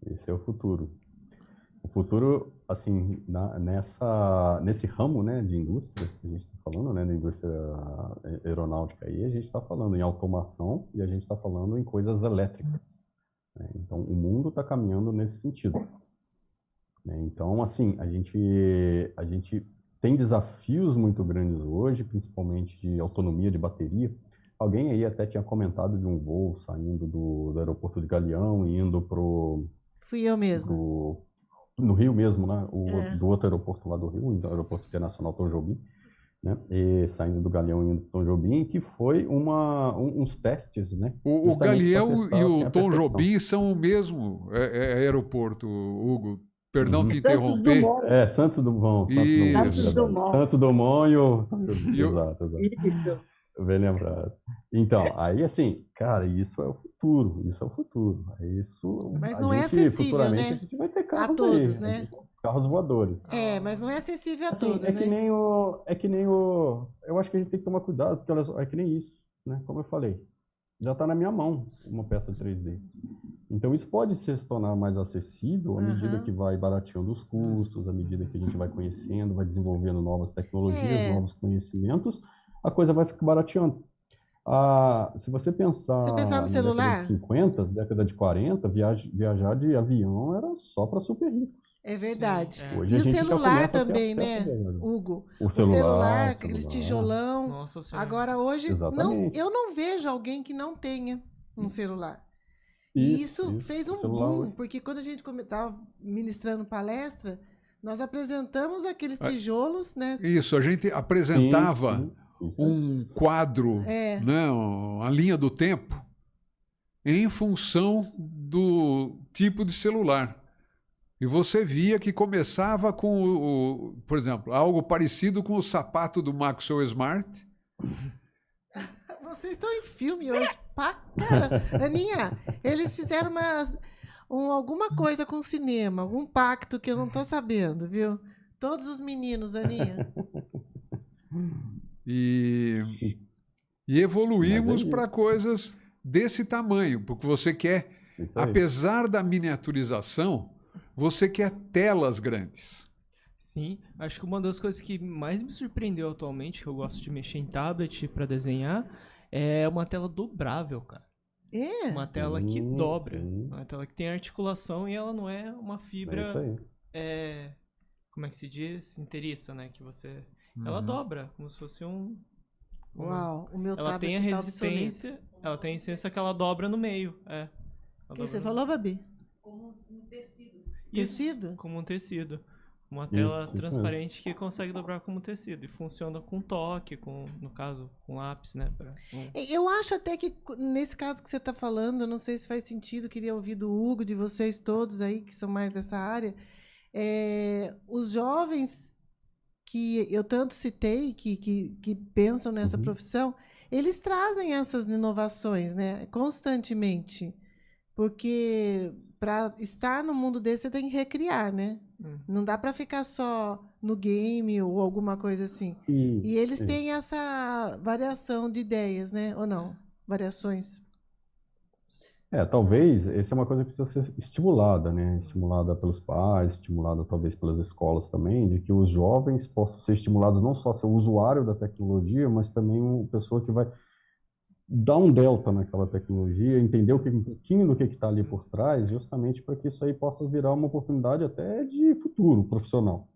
Speaker 7: Esse é o futuro. O futuro, assim, na- nessa, nesse ramo, né, de indústria, que a gente está falando, né, da indústria aeronáutica aí, a gente está falando em automação e a gente está falando em coisas elétricas. né? Então, o mundo está caminhando nesse sentido. né? Então, assim, a gente, a gente tem desafios muito grandes hoje, principalmente de autonomia de bateria. Alguém aí até tinha comentado de um voo saindo do, do aeroporto de Galeão e indo pro,
Speaker 2: Fui eu mesmo.
Speaker 7: pro no Rio mesmo, né? O,
Speaker 2: É.
Speaker 7: Do outro aeroporto lá do Rio, o aeroporto internacional Tom Jobim, né? E saindo do Galeão e indo Tom Jobim, que foi uma, um- uns testes, né?
Speaker 3: O, o Galeão e o Tom
Speaker 7: percepção.
Speaker 3: Jobim são o mesmo é- é aeroporto, Hugo. Perdão
Speaker 7: Uhum.
Speaker 3: te
Speaker 5: Santos
Speaker 3: interromper.
Speaker 5: Dumont.
Speaker 7: É, Santos Dumont. Santos. Dumont,
Speaker 5: Santos. Dumont.
Speaker 7: Santos Dumont. E o- Exato, exato.
Speaker 5: Isso.
Speaker 7: Bem lembrado. Então, aí assim, cara, isso é o futuro, isso é o futuro. Isso,
Speaker 2: Mas
Speaker 7: a
Speaker 2: não é
Speaker 7: gente,
Speaker 2: acessível,
Speaker 7: futuramente,
Speaker 2: né?
Speaker 7: a gente vai ter carros
Speaker 2: todos,
Speaker 7: aí,
Speaker 2: né?
Speaker 7: a gente- Carros voadores.
Speaker 2: É, mas não é acessível a
Speaker 7: Assim,
Speaker 2: todos,
Speaker 7: é que
Speaker 2: né?
Speaker 7: nem o, é que nem o, eu acho que a gente tem que tomar cuidado, porque olha só, é que nem isso, né? Como eu falei, já está na minha mão uma peça 3D. Então, isso pode se tornar mais acessível à medida
Speaker 2: Aham.
Speaker 7: que vai barateando os custos, à medida que a gente vai conhecendo, vai desenvolvendo novas tecnologias,
Speaker 2: É.
Speaker 7: novos conhecimentos, a coisa vai ficar barateando. Ah, se você pensar
Speaker 2: Você pensar no
Speaker 7: na
Speaker 2: celular?
Speaker 7: década de 50, década de 40, viaj- viajar de avião era só para super ricos.
Speaker 2: É verdade.
Speaker 4: é.
Speaker 7: Hoje
Speaker 2: E
Speaker 7: a
Speaker 2: o celular também, né. Hugo?
Speaker 7: O
Speaker 2: O
Speaker 7: celular,
Speaker 2: celular, aqueles
Speaker 7: celular.
Speaker 2: tijolão.
Speaker 4: Nossa.
Speaker 2: Agora, hoje, não, eu não vejo alguém que não tenha um celular. E isso, fez
Speaker 7: o
Speaker 2: um
Speaker 7: celular
Speaker 2: boom,
Speaker 7: hoje.
Speaker 2: porque quando a gente estava ministrando palestra, nós apresentamos aqueles
Speaker 3: Ah.
Speaker 2: tijolos, né?
Speaker 3: Isso, a gente apresentava
Speaker 7: Sim, sim, isso.
Speaker 3: Um quadro,
Speaker 2: É.
Speaker 3: né, uma linha do tempo, em função do tipo de celular. E você via que começava com, o, o- por exemplo, algo parecido com o sapato do Maxwell Smart.
Speaker 2: Vocês estão em filme hoje, pá, cara. Aninha, eles fizeram uma, um- alguma coisa com o cinema, algum pacto que eu não tô sabendo, viu? Todos os meninos, Aninha.
Speaker 3: E, e evoluímos
Speaker 7: é
Speaker 3: para coisas desse tamanho, porque você quer, apesar da miniaturização, você quer telas grandes.
Speaker 4: Sim, acho que uma das coisas que mais me surpreendeu atualmente, que eu gosto de mexer em tablet para desenhar, é uma tela dobrável, cara.
Speaker 2: É.
Speaker 4: Uma tela que dobra.
Speaker 7: sim.
Speaker 4: Uma tela que tem articulação e ela não é uma
Speaker 7: É isso
Speaker 4: fibra.
Speaker 7: aí.
Speaker 4: É, como é que se diz? Inteiriça, né? Que você. Ela
Speaker 3: Uhum.
Speaker 4: dobra, como se fosse um. um-
Speaker 2: Uau, o meu
Speaker 4: Ela
Speaker 2: tablet
Speaker 4: tem a
Speaker 2: tá
Speaker 4: resistência. Ela tem a resistência que ela dobra no meio. É.
Speaker 2: O que você falou, Babi?
Speaker 4: Isso,
Speaker 2: Tecido?
Speaker 4: como um tecido. Uma tela
Speaker 7: Isso, isso
Speaker 4: transparente que consegue dobrar como tecido. E funciona com toque, com, no caso, com lápis, né? pra- um-
Speaker 2: Eu acho até que nesse caso que você está falando, eu não sei se faz sentido, queria ouvir do Hugo, de vocês todos aí que são mais dessa área. é, os jovens que eu tanto citei, que, que, que pensam nessa
Speaker 7: Uhum.
Speaker 2: profissão, eles trazem essas inovações né, constantemente. Porque para estar no mundo desse, você tem que recriar, né?
Speaker 4: Hum.
Speaker 2: Não dá para ficar só no game ou alguma coisa assim.
Speaker 7: E,
Speaker 2: E eles
Speaker 7: Isso.
Speaker 2: têm essa variação de ideias, né? Ou não? Variações.
Speaker 7: É, talvez, essa é uma coisa que precisa ser estimulada, né? Estimulada pelos pais, estimulada talvez pelas escolas também, de que os jovens possam ser estimulados não só a ser usuário da tecnologia, mas também uma pessoa que vai dar um delta naquela tecnologia, entender o que, um pouquinho do que está ali por trás, justamente para que isso aí possa virar uma oportunidade até de futuro profissional.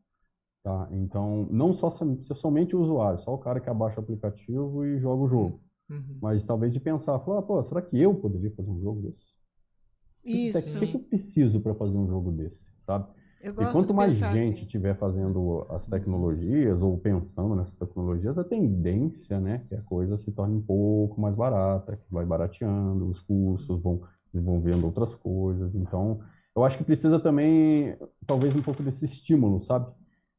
Speaker 7: Tá? Então, não só ser somente o usuário, só o cara que abaixa o aplicativo e joga o jogo.
Speaker 4: Uhum.
Speaker 7: Mas talvez de pensar, falar, pô, será que eu poderia fazer um jogo desse? O que que-
Speaker 2: Isso.
Speaker 7: O que, que eu preciso para fazer um jogo desse, sabe?
Speaker 2: Eu
Speaker 7: E quanto mais gente
Speaker 2: assim.
Speaker 7: estiver fazendo as tecnologias ou pensando nessas tecnologias, a tendência, né, que a coisa se torne um pouco mais barata, que vai barateando, os custos vão desenvolvendo outras coisas. Então, eu acho que precisa também, talvez, um pouco desse estímulo, sabe?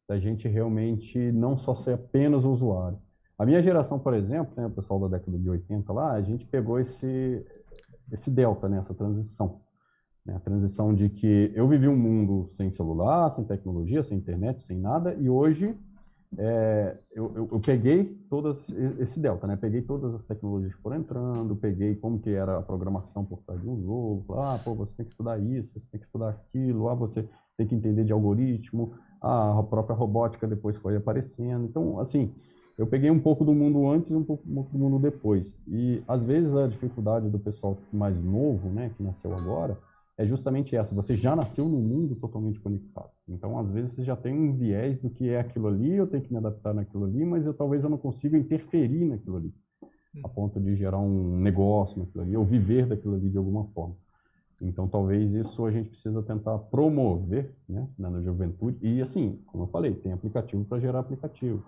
Speaker 7: Da gente realmente não só ser apenas o usuário. A minha geração, por exemplo, né, o pessoal da década de 80 lá, a gente pegou esse, esse delta, né, essa transição. né, a transição de que eu vivi um mundo sem celular, sem tecnologia, sem internet, sem nada, e hoje é, eu, eu, eu peguei todas esse delta, né? Peguei todas as tecnologias que foram entrando, peguei como que era a programação por trás de um jogo, ah, pô, você tem que estudar isso, você tem que estudar aquilo, ah, você tem que entender de algoritmo, ah, a própria robótica depois foi aparecendo. Então, assim, eu peguei um pouco do mundo antes e um pouco um pouco do mundo depois. E às vezes a dificuldade do pessoal mais novo, né, que nasceu agora, é justamente essa. Você já nasceu num mundo totalmente conectado. Então, às vezes, você já tem um viés do que é aquilo ali, eu tenho que me adaptar naquilo ali, mas eu talvez eu não consiga interferir naquilo ali, a ponto de gerar um negócio naquilo ali, ou viver daquilo ali de alguma forma. Então, talvez isso a gente precisa tentar promover né, na juventude. E, assim, como eu falei, tem aplicativo para gerar aplicativo.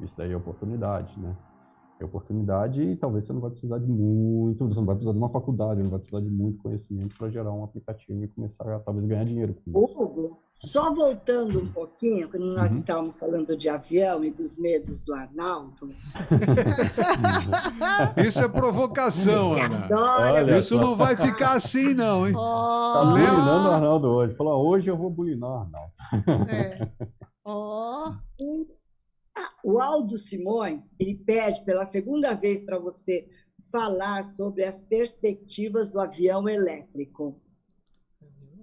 Speaker 7: Isso daí é oportunidade, né? É oportunidade e talvez você não vai precisar de muito, você não vai precisar de uma faculdade, não vai precisar de muito conhecimento para gerar um aplicativo e começar a talvez ganhar dinheiro com isso.
Speaker 5: Hugo, só voltando um pouquinho, quando nós
Speaker 7: Uhum.
Speaker 5: estávamos falando de avião e dos medos do Arnaldo,
Speaker 3: Isso é provocação, Ana.
Speaker 7: Olha
Speaker 3: Isso não vai ficar assim, não, hein?
Speaker 7: Tá
Speaker 2: Ó,
Speaker 7: bulinando o Arnaldo hoje. Falou, "Ah, hoje eu vou bulinar o Arnaldo.
Speaker 2: é. Ó,
Speaker 5: O Aldo Simões, ele pede pela segunda vez para você falar sobre as perspectivas do avião elétrico.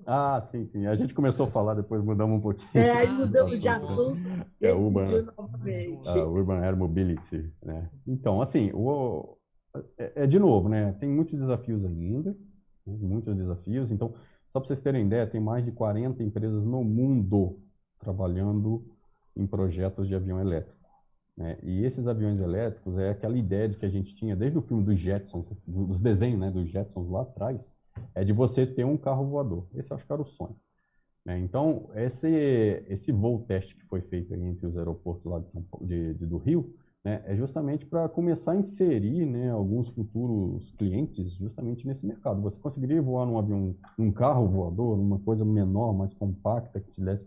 Speaker 7: Ah, sim, sim. A gente começou a falar, depois mudamos um pouquinho.
Speaker 5: É, aí mudamos de assunto.
Speaker 7: É, Urban, uh, Urban Air Mobility, né? Então, assim, o, é, é, de novo, né? Tem muitos desafios ainda, né? muitos desafios. Então, só para vocês terem ideia, tem mais de 40 empresas no mundo trabalhando em projetos de avião elétrico. Né? E esses aviões elétricos é aquela ideia de que a gente tinha desde o filme dos Jetsons, dos desenhos né, dos Jetsons lá atrás, é de você ter um carro voador. Esse acho que era o sonho. Né? Então, esse, esse voo teste que foi feito entre os aeroportos lá de São Paulo, de, de do Rio, né, é justamente para começar a inserir né, alguns futuros clientes justamente nesse mercado. Você conseguiria voar num avião, num carro voador, numa coisa menor, mais compacta, que te desse,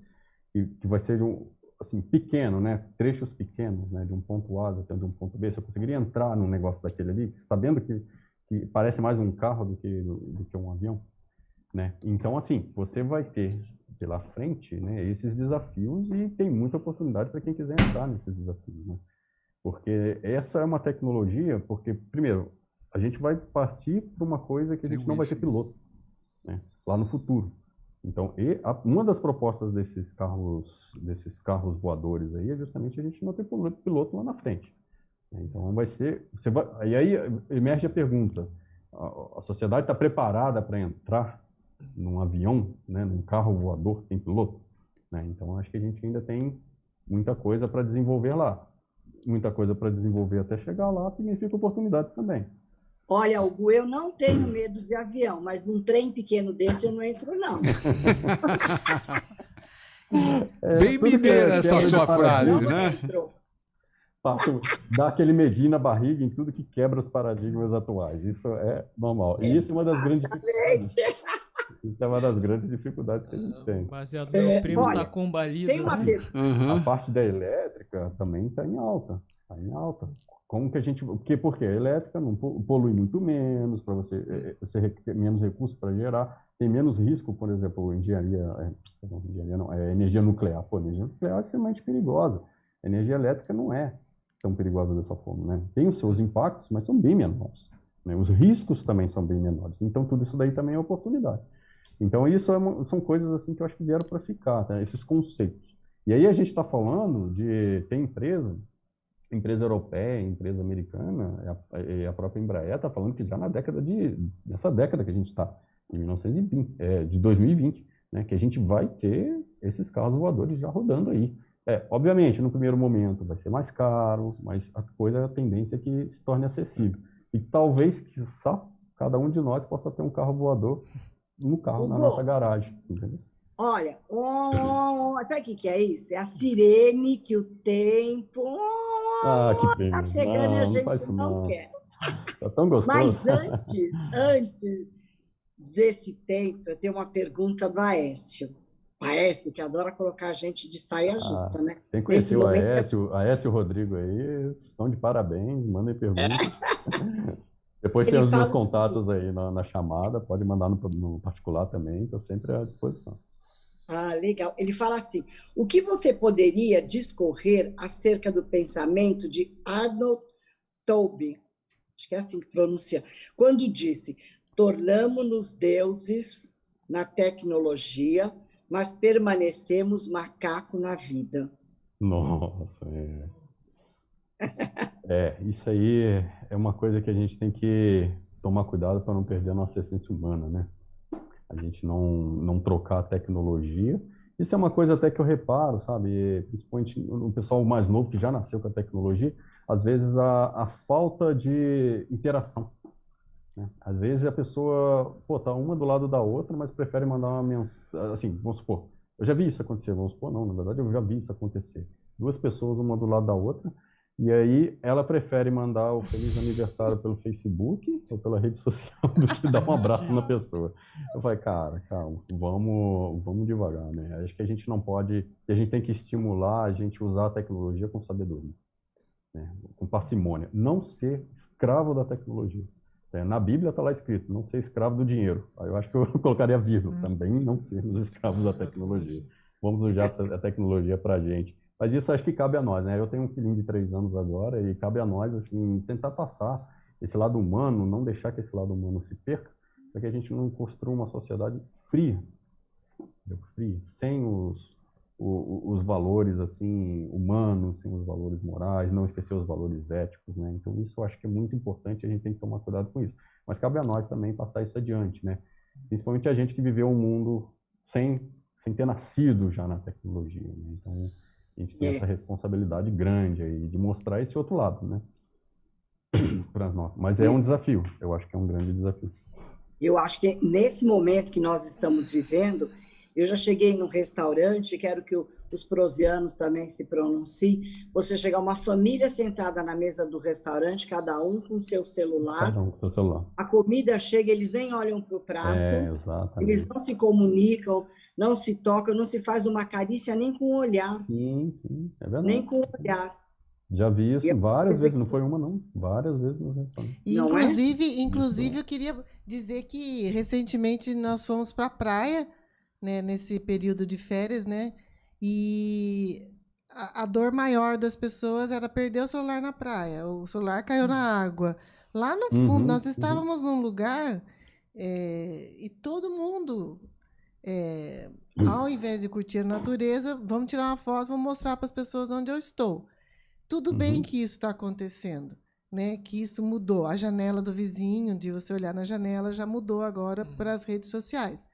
Speaker 7: que, que vai ser um, assim, pequeno, né, trechos pequenos, né, de um ponto A até de um ponto B. Você conseguiria entrar num negócio daquele ali, sabendo que, que parece mais um carro do que, do, do que um avião? Né? Então, assim, você vai ter pela frente né, esses desafios e tem muita oportunidade para quem quiser entrar nesses desafios. Né? Porque essa é uma tecnologia, porque, primeiro, a gente vai partir para uma coisa que a gente não vai ter piloto né, lá no futuro. Então, a, uma das propostas desses carros, desses carros voadores aí é justamente a gente não ter piloto lá na frente. Então, vai ser... Você vai, e aí emerge a pergunta, a, a sociedade está preparada para entrar num avião, né, num carro voador sem piloto? Né? Então, acho que a gente ainda tem muita coisa para desenvolver lá muita coisa para desenvolver até chegar lá, significa oportunidades também.
Speaker 5: Olha, Hugo, eu não tenho medo de avião, mas num trem pequeno desse eu não entro, não.
Speaker 3: é, Bem mineira essa sua frase, né?
Speaker 7: Passo, dá aquele medinho na barriga em tudo que quebra os paradigmas atuais. Isso é normal. E isso é uma das grandes dificuldades. Isso é uma das grandes dificuldades que a gente tem.
Speaker 4: Baseado no meu primo é, tá combalido. Tem uma
Speaker 7: uhum. A parte da elétrica também está em alta. Está em alta. Como que a gente. Porque, porque a elétrica não polui muito menos, para você, é, é, você ter menos recursos para gerar, tem menos risco, por exemplo, engenharia, é, não, engenharia não, é energia nuclear. Pô, energia nuclear é extremamente perigosa. A energia elétrica não é tão perigosa dessa forma, né? Tem os seus impactos, mas são bem menores. Né? Os riscos também são bem menores. Então, tudo isso daí também é oportunidade. Então, isso é são coisas assim que eu acho que vieram para ficar, tá? esses conceitos. E aí a gente está falando de ter empresa, empresa europeia, empresa americana, e a, própria Embraer está falando que já na década de, nessa década que a gente está, de 1920, é, de 2020, né, que a gente vai ter esses carros voadores já rodando aí. É, obviamente, no primeiro momento vai ser mais caro, mas a coisa, a tendência é que se torne acessível. E talvez, quiçá, cada um de nós possa ter um carro voador no carro, na nossa garagem. Entendeu?
Speaker 5: Olha, oh, sabe o que, que é isso? É a sirene que o tempo
Speaker 7: ah, que pena.
Speaker 5: tá chegando não, e a gente não, não, quer.
Speaker 7: Tá tão gostoso.
Speaker 5: Mas antes, antes desse tempo, eu tenho uma pergunta do Aécio. Aécio, que adora colocar a gente de saia ah, justa, né?
Speaker 7: Tem que conhecer o Aécio, Aécio e o Rodrigo aí, estão de parabéns, mandem perguntas. Depois Ele tem os meus assim, contatos aí na, na, chamada, pode mandar no, no particular também, está sempre à disposição.
Speaker 5: Ah, legal. Ele fala assim: o que você poderia discorrer acerca do pensamento de Arnold Toby, acho que é assim que pronuncia, quando disse: tornamos-nos deuses na tecnologia, mas permanecemos macaco na vida.
Speaker 7: Nossa, é. É, isso aí é uma coisa que a gente tem que tomar cuidado para não perder a nossa essência humana, né? A gente não, não trocar a tecnologia. Isso é uma coisa até que eu reparo, sabe? Principalmente no pessoal mais novo que já nasceu com a tecnologia, às vezes a, a falta de interação. Né? Às vezes a pessoa, pô, tá uma do lado da outra, mas prefere mandar uma mensagem, assim, vamos supor, eu já vi isso acontecer, vamos supor, não, na verdade eu já vi isso acontecer. Duas pessoas, uma do lado da outra, e aí ela prefere mandar o feliz aniversário pelo Facebook ou pela rede social do que dar um abraço na pessoa. Eu falei, cara, calma, vamos, vamos devagar, né? Acho que a gente não pode, a gente tem que estimular a gente usar a tecnologia com sabedoria, né? com parcimônia, não ser escravo da tecnologia. É, na Bíblia está lá escrito, não ser escravo do dinheiro. Aí eu acho que eu colocaria vírgula, hum. também não sermos escravos da tecnologia. Vamos usar a tecnologia para a gente. Mas isso acho que cabe a nós, né? Eu tenho um filhinho de três anos agora e cabe a nós, assim, tentar passar esse lado humano, não deixar que esse lado humano se perca, para que a gente não construa uma sociedade fria, fria, sem os, os, os valores assim humanos, sem os valores morais, não esquecer os valores éticos, né? Então isso eu acho que é muito importante, a gente tem que tomar cuidado com isso. Mas cabe a nós também passar isso adiante, né? Principalmente a gente que viveu um mundo sem sem ter nascido já na tecnologia, né? Então a gente tem é. essa responsabilidade grande aí de mostrar esse outro lado, né? Para nós. Mas é um desafio, eu acho que é um grande desafio.
Speaker 5: Eu acho que nesse momento que nós estamos vivendo, eu já cheguei num restaurante, quero que o, os prosianos também se pronunciem. Você chegar uma família sentada na mesa do restaurante, cada um com seu celular.
Speaker 7: Cada um com seu celular.
Speaker 5: A comida chega, eles nem olham para o prato.
Speaker 7: É, exatamente.
Speaker 5: Eles não se comunicam, não se tocam, não se faz uma carícia nem com o olhar.
Speaker 7: Sim, sim, é verdade.
Speaker 5: Nem com o olhar.
Speaker 7: Já vi isso várias vezes, não foi uma não, várias vezes no restaurante.
Speaker 2: Inclusive, é? inclusive eu queria dizer que recentemente nós fomos para a praia né, nesse período de férias, né? E a, a, dor maior das pessoas era perder o celular na praia. O celular caiu na água. Lá no fundo, uhum, nós uhum. estávamos uhum. num lugar é, e todo mundo, é, ao invés de curtir a natureza, vamos tirar uma foto, vamos mostrar para as pessoas onde eu estou. Tudo uhum. bem que isso está acontecendo, né? Que isso mudou. A janela do vizinho, de você olhar na janela, já mudou agora uhum. para as redes sociais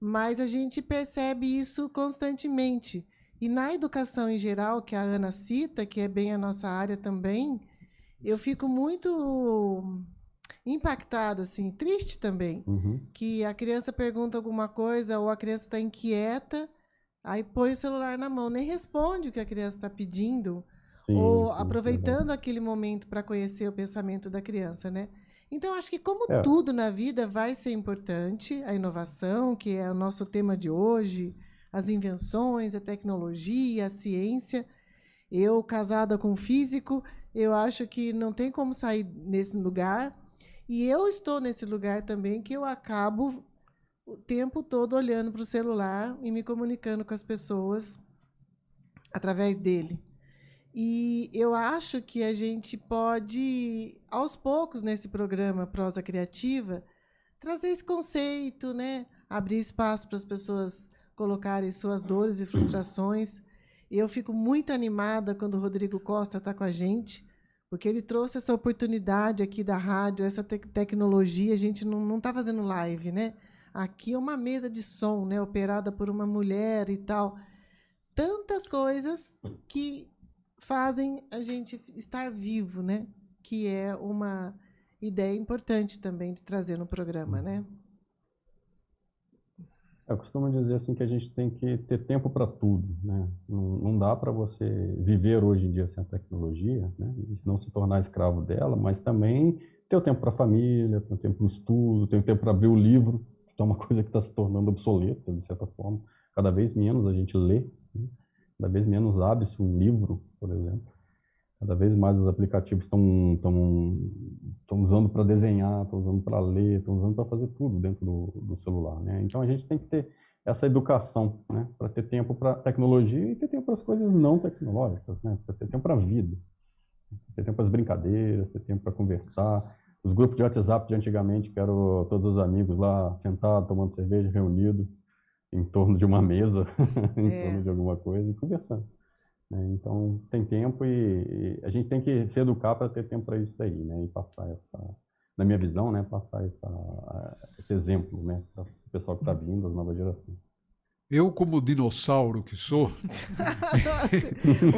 Speaker 2: mas a gente percebe isso constantemente. E na educação em geral, que a Ana cita, que é bem a nossa área também, eu fico muito impactada, assim, triste também,
Speaker 7: uhum.
Speaker 2: que a criança pergunta alguma coisa ou a criança está inquieta, aí põe o celular na mão, nem responde o que a criança está pedindo, sim, ou sim, aproveitando aquele momento para conhecer o pensamento da criança, né? Então, acho que como é. tudo na vida vai ser importante, a inovação, que é o nosso tema de hoje, as invenções, a tecnologia, a ciência. Eu, casada com um físico, eu acho que não tem como sair nesse lugar. E eu estou nesse lugar também que eu acabo o tempo todo olhando para o celular e me comunicando com as pessoas através dele. E eu acho que a gente pode, aos poucos, nesse programa Prosa Criativa, trazer esse conceito, né? abrir espaço para as pessoas colocarem suas dores e frustrações. E eu fico muito animada quando o Rodrigo Costa está com a gente, porque ele trouxe essa oportunidade aqui da rádio, essa te tecnologia. A gente não está fazendo live, né? Aqui é uma mesa de som, né? operada por uma mulher e tal. Tantas coisas que fazem a gente estar vivo, né? Que é uma ideia importante também de trazer no programa, né?
Speaker 7: Eu costumo dizer assim que a gente tem que ter tempo para tudo, né? Não, não dá para você viver hoje em dia sem a tecnologia, né? não se tornar escravo dela, mas também ter o tempo para a família, ter o tempo para o estudo, ter o tempo para abrir o livro, que é uma coisa que está se tornando obsoleta, de certa forma. Cada vez menos a gente lê, né? cada vez menos abre-se um livro, por exemplo. Cada vez mais os aplicativos estão estão usando para desenhar, estão usando para ler, estão usando para fazer tudo dentro do, do, celular, né? Então a gente tem que ter essa educação, né? Para ter tempo para tecnologia e ter tempo para as coisas não tecnológicas, né? Para ter tempo para a vida, ter tempo para as brincadeiras, ter tempo para conversar. Os grupos de WhatsApp de antigamente, que eram todos os amigos lá sentados, tomando cerveja, reunidos, em torno de uma mesa, em é. torno de alguma coisa e conversando. Né? Então, tem tempo e, e, a gente tem que se educar para ter tempo para isso daí, né? E passar essa, na minha visão, né? Passar essa, esse exemplo, né? Para o pessoal que está vindo, as novas gerações.
Speaker 3: Eu, como dinossauro que sou.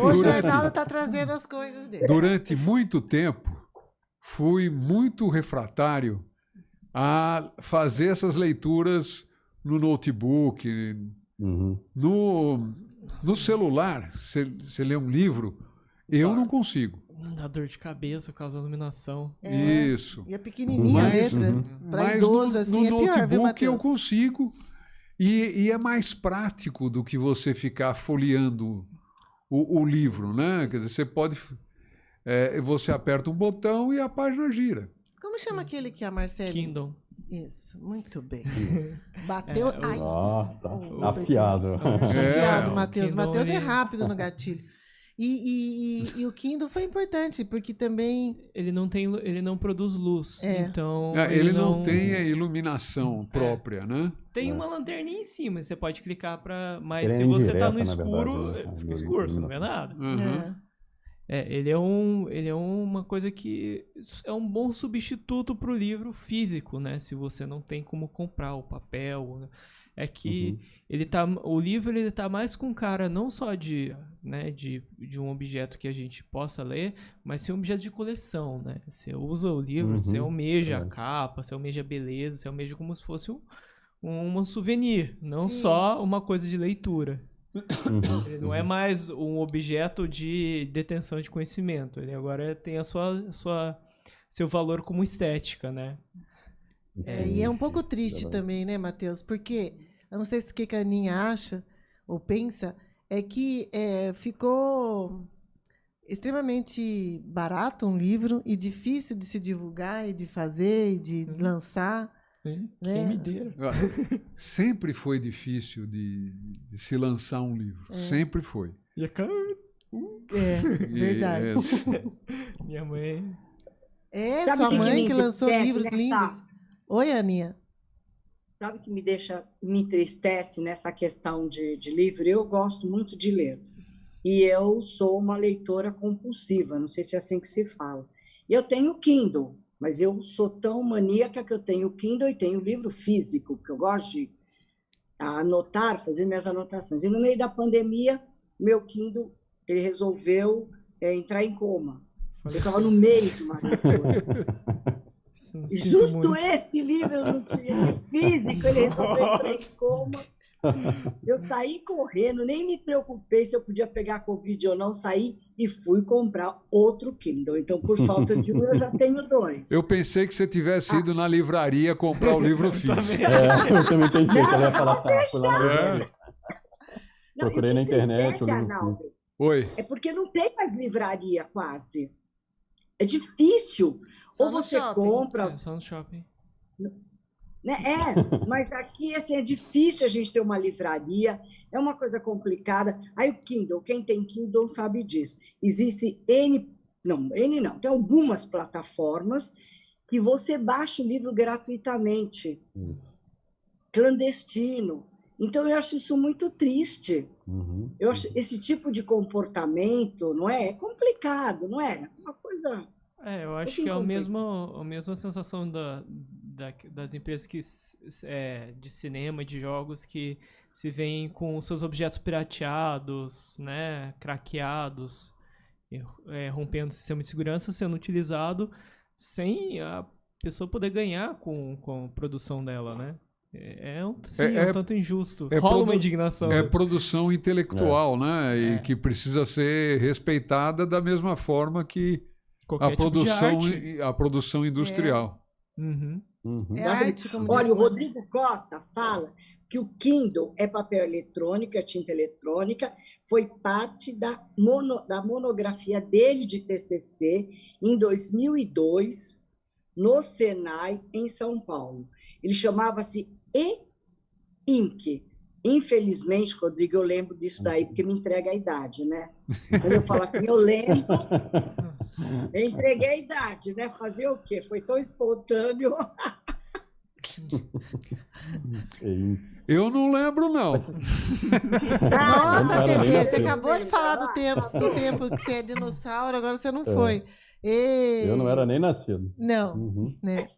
Speaker 2: Hoje o Arnaldo está trazendo as coisas dele.
Speaker 3: Durante muito tempo, fui muito refratário a fazer essas leituras no notebook,
Speaker 7: uhum.
Speaker 3: no, no celular, você lê um livro, eu não consigo.
Speaker 4: Dá dor de cabeça por causa da iluminação.
Speaker 3: É, Isso.
Speaker 2: E é pequenininha mas, a letra. Uhum. Para idoso,
Speaker 3: no,
Speaker 2: assim,
Speaker 3: no
Speaker 2: é pior,
Speaker 3: notebook
Speaker 2: viu,
Speaker 3: eu consigo. E, e, é mais prático do que você ficar folheando o, o livro, né? Quer dizer, você pode... É, você aperta um botão e a página gira.
Speaker 2: Como chama aquele que a Marcela...
Speaker 4: Kindle.
Speaker 2: Isso, muito bem. Bateu. É,
Speaker 7: ai, oh, tá oh, afiado.
Speaker 2: É, afiado, Matheus. Matheus é rápido no gatilho. E, e, e, e, o Kindle foi importante, porque também.
Speaker 4: Ele não tem, ele não produz luz. É. Então.
Speaker 3: É, ele, ele não... não... tem a iluminação própria, né?
Speaker 4: Tem
Speaker 7: É.
Speaker 4: uma lanterninha em cima, você pode clicar pra. Mas
Speaker 7: Ele é
Speaker 4: se você tá no escuro,
Speaker 7: verdade, né?
Speaker 4: fica escuro, você não vê nada.
Speaker 3: Uhum.
Speaker 2: É.
Speaker 4: É, ele é um, ele é uma coisa que é um bom substituto pro livro físico, né? Se você não tem como comprar o papel, né? é que
Speaker 7: Uhum.
Speaker 4: ele tá, o livro ele tá mais com cara não só de, né, de, de um objeto que a gente possa ler, mas sim um objeto de coleção, né? Você usa o livro, você
Speaker 7: Uhum,
Speaker 4: almeja a
Speaker 7: verdade.
Speaker 4: capa, você almeja a beleza, você almeja como se fosse um, um souvenir, não
Speaker 2: Sim.
Speaker 4: só uma coisa de leitura.
Speaker 7: Uhum.
Speaker 4: Ele não é mais um objeto de detenção de conhecimento. Ele agora tem a sua, a sua seu valor como estética, né?
Speaker 2: É, e é um pouco triste também, né, Matheus? Porque, eu não sei se o que que a Aninha acha ou pensa, é que é, ficou extremamente barato um livro e difícil de se divulgar e de fazer e de
Speaker 4: Uhum.
Speaker 2: lançar.
Speaker 4: Quem
Speaker 2: Né?
Speaker 4: me dera.
Speaker 3: Sempre foi difícil de, de se lançar um livro.
Speaker 2: É.
Speaker 3: Sempre foi.
Speaker 4: E a cara-
Speaker 2: É,
Speaker 3: E,
Speaker 2: verdade.
Speaker 3: é,
Speaker 4: Minha mãe.
Speaker 2: É,
Speaker 5: Sabe
Speaker 2: sua
Speaker 5: que que
Speaker 2: mãe
Speaker 5: me
Speaker 2: que lançou livros
Speaker 5: nessa-
Speaker 2: lindos. Oi, Aninha.
Speaker 5: Sabe o que me deixa, me entristece nessa questão de, de livro? Eu gosto muito de ler. E eu sou uma leitora compulsiva, não sei se é assim que se fala. E eu tenho Kindle, mas eu sou tão maníaca que eu tenho Kindle e tenho livro físico, porque eu gosto de anotar, fazer minhas anotações. E no meio da pandemia, meu Kindle ele resolveu é, entrar em coma. Eu estava no meio de uma E Justo
Speaker 4: muito.
Speaker 5: esse livro eu não tinha físico, ele resolveu entrar em coma. Eu saí correndo, nem me preocupei se eu podia pegar Covid ou não, saí e fui comprar outro Kindle. Então, por falta de um, eu já tenho dois.
Speaker 3: Eu pensei que você tivesse ido na livraria comprar o livro físico.
Speaker 7: É, eu também pensei que ela ia falar assim, ah, fui lá na
Speaker 3: É.
Speaker 7: livraria.
Speaker 5: Não,
Speaker 7: procurei na internet,
Speaker 5: entristece,
Speaker 7: o livro
Speaker 5: Arnaldo,
Speaker 3: Oi.
Speaker 5: É porque não tem mais livraria quase. É difícil.
Speaker 2: Só
Speaker 5: ou você
Speaker 2: shopping.
Speaker 5: compra,
Speaker 4: É, só no shopping.
Speaker 5: Né? É, mas aqui assim, é difícil a gente ter uma livraria, é uma coisa complicada. Aí o Kindle, quem tem Kindle sabe disso. Existe N, não, N não, tem algumas plataformas que você baixa o livro gratuitamente,
Speaker 7: Isso.
Speaker 5: clandestino. Então eu acho isso muito triste.
Speaker 7: Uhum.
Speaker 5: Eu acho esse tipo de comportamento, não é? É complicado, não é? Uma coisa.
Speaker 4: É, eu acho que é o mesmo, a mesma sensação da, da- das empresas que, é, de cinema, de jogos, que se vêm com seus objetos pirateados, né, craqueados, é, rompendo o sistema de segurança, sendo utilizado sem a pessoa poder ganhar com, com a produção dela, né? É, é um, sim, é,
Speaker 3: É-
Speaker 4: um tanto injusto.
Speaker 3: é
Speaker 4: Rola uma indignação.
Speaker 3: É produção intelectual, né? E
Speaker 4: É.
Speaker 3: que precisa ser respeitada da mesma forma que
Speaker 4: Qualquer
Speaker 3: a
Speaker 4: tipo
Speaker 3: produção, a produção industrial.
Speaker 4: Uhum.
Speaker 7: Uhum.
Speaker 2: É arte, como
Speaker 5: Olha, o Rodrigo Costa fala que o Kindle é papel eletrônico, é tinta eletrônica, foi parte da, mono- da monografia dele de TCC em 2002, no Senai, em São Paulo. Ele chamava-se E-Ink. Infelizmente, Rodrigo, eu lembro disso daí, porque me entrega a idade, né? Quando eu falo assim, eu lembro, eu entreguei a idade, né? Fazer o quê? Foi tão espontâneo.
Speaker 3: Eu não lembro, não.
Speaker 2: Nossa, você acabou de falar do tempo, do tempo que você é dinossauro, agora você não foi. E-
Speaker 7: Eu não era nem nascido.
Speaker 2: Não,
Speaker 7: Uhum.
Speaker 2: né?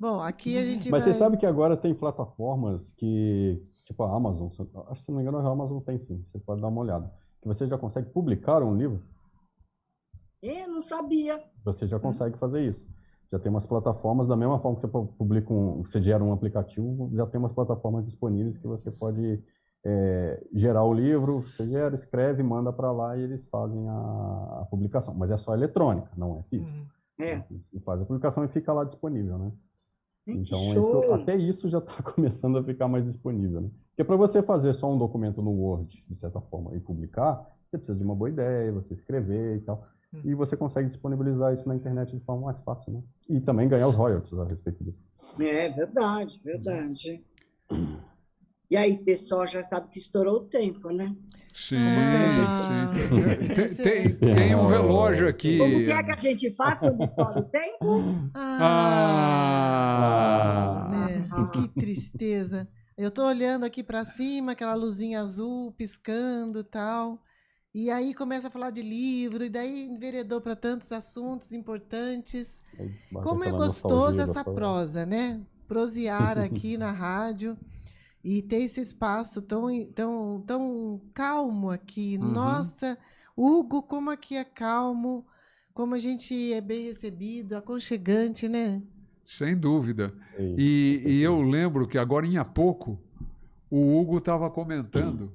Speaker 2: Bom, aqui a gente
Speaker 7: Mas
Speaker 2: vai...
Speaker 7: você sabe que agora tem plataformas que, tipo a Amazon, se- acho que se não me engano a Amazon tem sim, você pode dar uma olhada, que você já consegue publicar um livro,
Speaker 5: Eu não sabia.
Speaker 7: você já consegue fazer isso. Já tem umas plataformas, da mesma forma que você pu- publica um, você gera um aplicativo, já tem umas plataformas disponíveis que você pode é, gerar o livro, você gera, escreve, manda para lá e eles fazem a, a publicação. Mas é só eletrônica, não é físico.
Speaker 4: Uhum.
Speaker 5: É.
Speaker 7: E faz a publicação e fica lá disponível, né?
Speaker 5: Que
Speaker 7: Então, isso- até isso já está começando a ficar mais disponível. Né? Porque para você fazer só um documento no Word, de certa forma, e publicar, você precisa de uma boa ideia, você escrever e tal.
Speaker 4: Hum.
Speaker 7: E você consegue disponibilizar isso na internet de forma mais fácil, né? E também ganhar os royalties a respeito disso.
Speaker 5: É verdade, verdade. E aí, pessoal, já sabe que estourou o tempo, né?
Speaker 3: Sim,
Speaker 2: Ah,
Speaker 3: sim. Tem, tem-
Speaker 7: é-
Speaker 3: tem um relógio aqui.
Speaker 5: Como que é que a gente faz quando estoura o tempo?
Speaker 2: Ah,
Speaker 3: Ah!
Speaker 2: né? Que tristeza. Eu estou olhando aqui para cima, aquela luzinha azul piscando e tal. E aí começa a falar de livro, e daí enveredou para tantos assuntos importantes. Como é gostoso essa prosa, né? Prosear aqui na rádio e ter esse espaço tão, tão, tão calmo aqui. Uhum. Nossa, Hugo, como aqui é calmo, como a gente é bem recebido, aconchegante, né?
Speaker 3: Sem dúvida. E, e eu lembro que agora, em há pouco, o Hugo estava comentando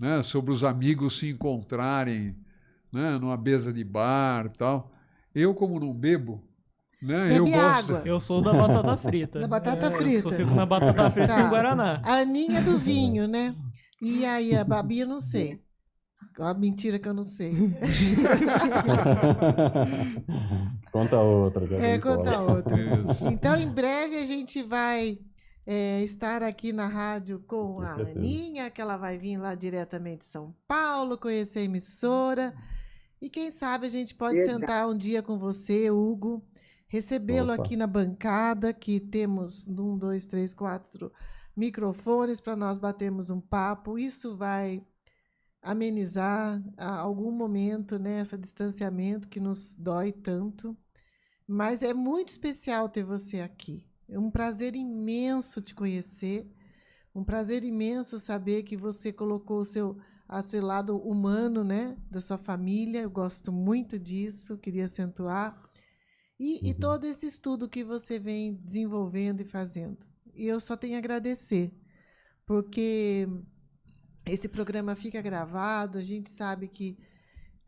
Speaker 3: né, sobre os amigos se encontrarem né, numa mesa de bar tal. Eu, como não bebo, né, eu gosto.
Speaker 4: Eu sou da batata frita.
Speaker 2: Da batata é, frita. Eu
Speaker 4: fico na batata frita tá. com Guaraná.
Speaker 2: A Aninha do vinho, né? E aí a Babi eu não sei. Uma mentira que eu não sei.
Speaker 7: conta outra.
Speaker 2: É, conta outra. Isso. Então, em breve a gente vai é, estar aqui na rádio com, com a certeza. Aninha, que ela vai vir lá diretamente de São Paulo, conhecer a emissora. E quem sabe a gente pode Verdade. sentar um dia com você, Hugo, recebê-lo aqui na bancada, que temos um, dois, três, quatro microfones para nós batermos um papo. Isso vai amenizar algum momento, né, esse distanciamento que nos dói tanto. Mas é muito especial ter você aqui. É um prazer imenso te conhecer, um prazer imenso saber que você colocou o seu, a seu lado humano, né, da sua família. Eu gosto muito disso, queria acentuar. E, uhum. e todo esse estudo que você vem desenvolvendo e fazendo. E eu só tenho a agradecer, porque esse programa fica gravado, a gente sabe que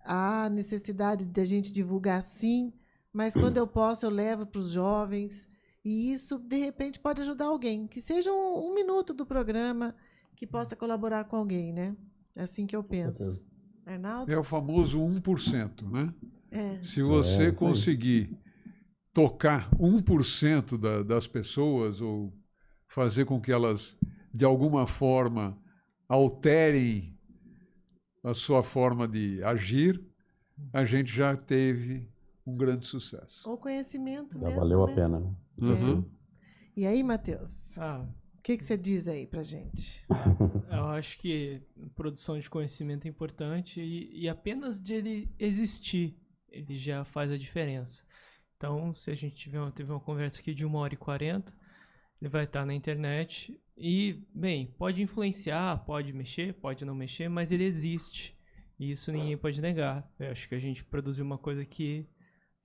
Speaker 2: há necessidade de a gente divulgar sim, mas quando eu posso eu levo para os jovens, e isso, de repente, pode ajudar alguém. Que seja um, um minuto do programa que possa colaborar com alguém, né? É assim que eu penso. Arnaldo?
Speaker 3: É o famoso 1%, né? É. Se você é, conseguir tocar 1% da, das pessoas ou fazer com que elas, de alguma forma, alterem a sua forma de agir, a gente já teve um grande sucesso.
Speaker 2: O conhecimento
Speaker 7: Já
Speaker 2: mesmo,
Speaker 7: valeu
Speaker 2: né?
Speaker 7: a pena, né?
Speaker 3: Uhum.
Speaker 2: E aí, Matheus? Ah. O que, que você diz aí pra gente?
Speaker 4: Eu acho que produção de conhecimento é importante e, e apenas de ele existir, ele já faz a diferença. Então, se a gente tiver uma, teve uma conversa aqui de uma hora e quarenta, ele vai estar na internet e, bem, pode influenciar, pode mexer, pode não mexer, mas ele existe. E isso ninguém pode negar. Eu acho que a gente produziu uma coisa que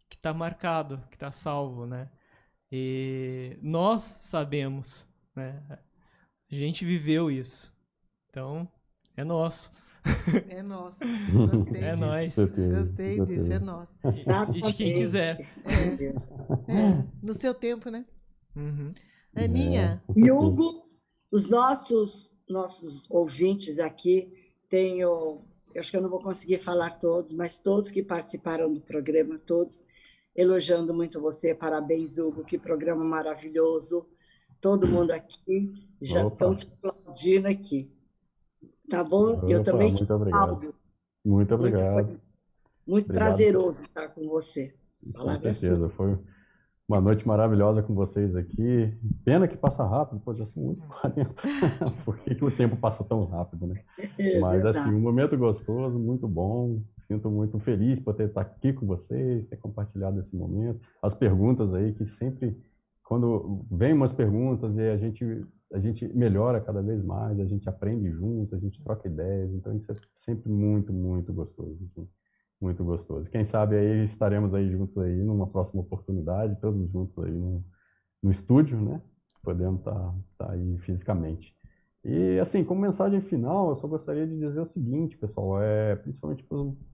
Speaker 4: que está marcado, que está salvo, né? E nós sabemos, né? A gente viveu isso. Então, é nosso.
Speaker 2: É nosso. Gostei
Speaker 4: é
Speaker 2: disso.
Speaker 4: Nós.
Speaker 2: Gostei disso, é nosso.
Speaker 4: E de quem quiser.
Speaker 2: É. É. No seu tempo, né?
Speaker 4: Uhum.
Speaker 2: Aninha.
Speaker 5: É, Hugo, os nossos, nossos ouvintes aqui, tenho, eu acho que eu não vou conseguir falar todos, mas todos que participaram do programa, todos elogiando muito você. Parabéns, Hugo, que programa maravilhoso. Todo mundo aqui já estão te aplaudindo aqui. Tá bom?
Speaker 7: Opa,
Speaker 5: Eu também
Speaker 7: te aplaudo. Muito obrigado.
Speaker 5: Muito, muito prazeroso estar com você.
Speaker 7: Com certeza, foi uma noite maravilhosa com vocês aqui. Pena que passa rápido, pô, já são 8h40. Por que, que o tempo passa tão rápido, né? É Mas, assim, um momento gostoso, muito bom. Sinto muito feliz por ter estar aqui com vocês, ter compartilhado esse momento. As perguntas aí, que sempre, quando vem umas perguntas e a gente, a gente melhora cada vez mais, a gente aprende junto, a gente troca ideias. Então, isso é sempre muito, muito gostoso, assim muito gostoso. Quem sabe aí estaremos aí juntos aí numa próxima oportunidade, todos juntos aí no, no estúdio, né? Podendo estar tá, tá aí fisicamente. E assim, como mensagem final, eu só gostaria de dizer o seguinte, pessoal, é principalmente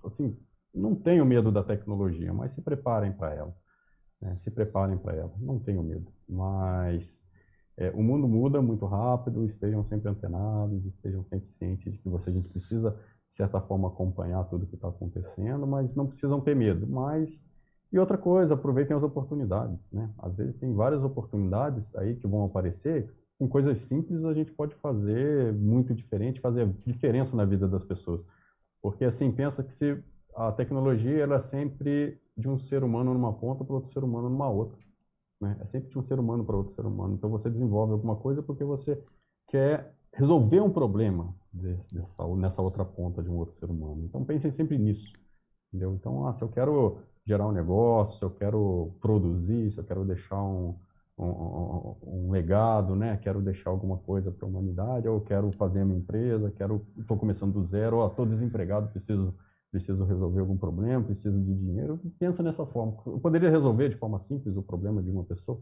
Speaker 7: assim, não tenham medo da tecnologia, mas se preparem para ela. Né? Se preparem para ela, não tenham medo. Mas é, o mundo muda muito rápido, estejam sempre antenados, estejam sempre cientes de que você, a gente precisa de certa forma, acompanhar tudo que está acontecendo, mas não precisam ter medo. Mas, e outra coisa, aproveitem as oportunidades, né? Às vezes tem várias oportunidades aí que vão aparecer, com coisas simples a gente pode fazer muito diferente, fazer diferença na vida das pessoas. Porque, assim, pensa que se a tecnologia ela é sempre de um ser humano numa ponta para outro ser humano numa outra. Né? É sempre de um ser humano para outro ser humano. Então, você desenvolve alguma coisa porque você quer resolver um problema dessa, nessa outra ponta de um outro ser humano. Então pensem sempre nisso. Entendeu? Então, ah, se eu quero gerar um negócio, se eu quero produzir, se eu quero deixar um, um, um legado, né? Quero deixar alguma coisa para a humanidade, ou quero fazer a minha empresa, quero estou começando do zero, ou estou desempregado, preciso preciso resolver algum problema, preciso de dinheiro. Pensa nessa forma. Eu poderia resolver de forma simples o problema de uma pessoa?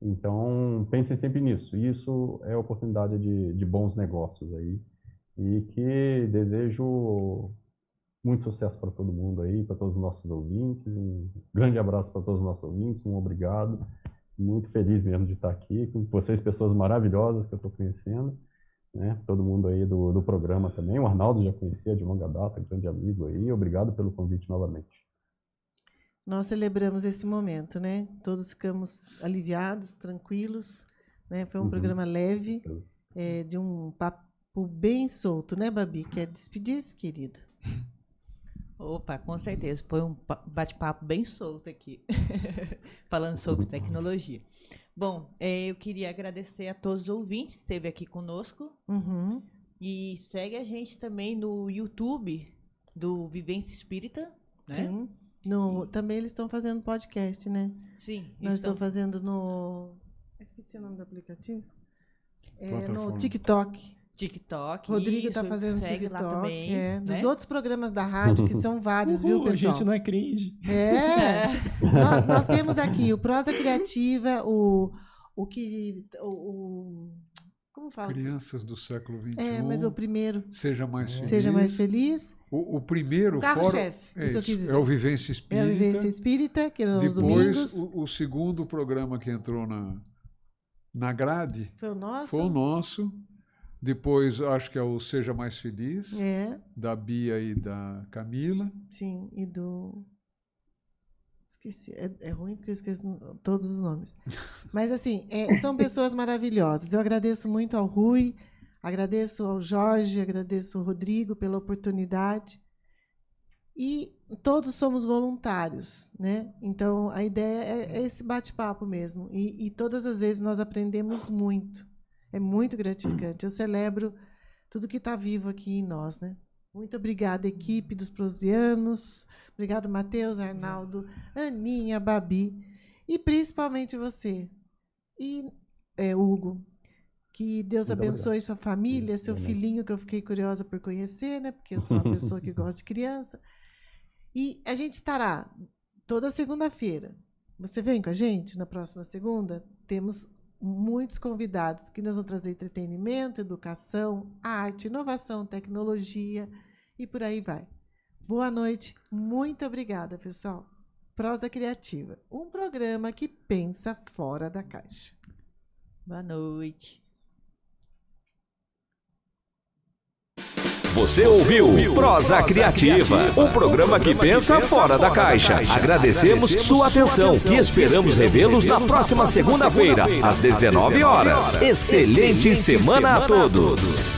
Speaker 7: Então, pensem sempre nisso. Isso é oportunidade de, de bons negócios aí. E que desejo muito sucesso para todo mundo aí, para todos os nossos ouvintes. Um grande abraço para todos os nossos ouvintes. Um obrigado. Muito feliz mesmo de estar aqui com vocês, pessoas maravilhosas que eu estou conhecendo. Né? Todo mundo aí do, do programa também. O Arnaldo já conhecia de longa data, grande amigo aí. Obrigado pelo convite novamente.
Speaker 2: Nós celebramos esse momento, né? Todos ficamos aliviados, tranquilos. Né? Foi um uhum. programa leve, é, de um papo bem solto, né, Babi? Quer despedir-se, querida?
Speaker 6: Opa, com certeza. Foi um bate-papo bem solto aqui, falando sobre tecnologia. Bom, é, eu queria agradecer a todos os ouvintes que esteve aqui conosco.
Speaker 2: Uhum.
Speaker 6: E segue a gente também no YouTube do Vivência Espírita. Né?
Speaker 2: Sim. No, também eles estão fazendo podcast, né?
Speaker 6: Sim.
Speaker 2: Nós estamos fazendo no. Esqueci o nome do aplicativo. É, no TikTok.
Speaker 6: TikTok.
Speaker 2: Rodrigo está fazendo segue TikTok. Lá também, é, né? Dos outros programas da rádio, que são vários, Uhul, viu, pessoal?
Speaker 4: A gente não é cringe.
Speaker 2: É. nós, nós temos aqui o Prosa Criativa, o, o que. O, o, fala?
Speaker 3: Crianças do século XXI.
Speaker 2: É, mas o primeiro.
Speaker 3: Seja mais feliz.
Speaker 2: Seja mais feliz.
Speaker 3: O, o primeiro,
Speaker 2: o carro-chefe, é, isso, isso
Speaker 3: é o Vivência Espírita.
Speaker 2: É o Vivência Espírita, que é
Speaker 3: Depois,
Speaker 2: domingos.
Speaker 3: O, o segundo programa que entrou na, na grade.
Speaker 2: Foi o nosso?
Speaker 3: Foi o nosso. Depois, acho que é o Seja Mais Feliz,
Speaker 2: é.
Speaker 3: da Bia e da Camila.
Speaker 2: Sim, e do. Esqueci, é, é ruim porque eu esqueço todos os nomes. Mas, assim, é, são pessoas maravilhosas. Eu agradeço muito ao Rui, agradeço ao Jorge, agradeço ao Rodrigo pela oportunidade. E todos somos voluntários, né? Então, a ideia é, é esse bate-papo mesmo. E, e todas as vezes nós aprendemos muito. É muito gratificante. Eu celebro tudo que está vivo aqui em nós, né? Muito obrigada, equipe dos Prosianos. Obrigado, Matheus, Arnaldo, Aninha, Babi. E principalmente você. E é, Hugo. Que Deus Muito abençoe obrigado. sua família, seu Amém. filhinho, que eu fiquei curiosa por conhecer, né? Porque eu sou uma pessoa que gosta de criança. E a gente estará toda segunda-feira. Você vem com a gente na próxima segunda? Temos muitos convidados que nos vão trazer entretenimento, educação, arte, inovação, tecnologia e por aí vai. Boa noite, muito obrigada, pessoal. Prosa Criativa, um programa que pensa fora da caixa.
Speaker 6: Boa noite.
Speaker 1: Você ouviu Prosa Criativa, um programa que pensa fora da caixa. Agradecemos sua atenção e esperamos revê-los na próxima segunda-feira, às 19 horas. Excelente semana a todos.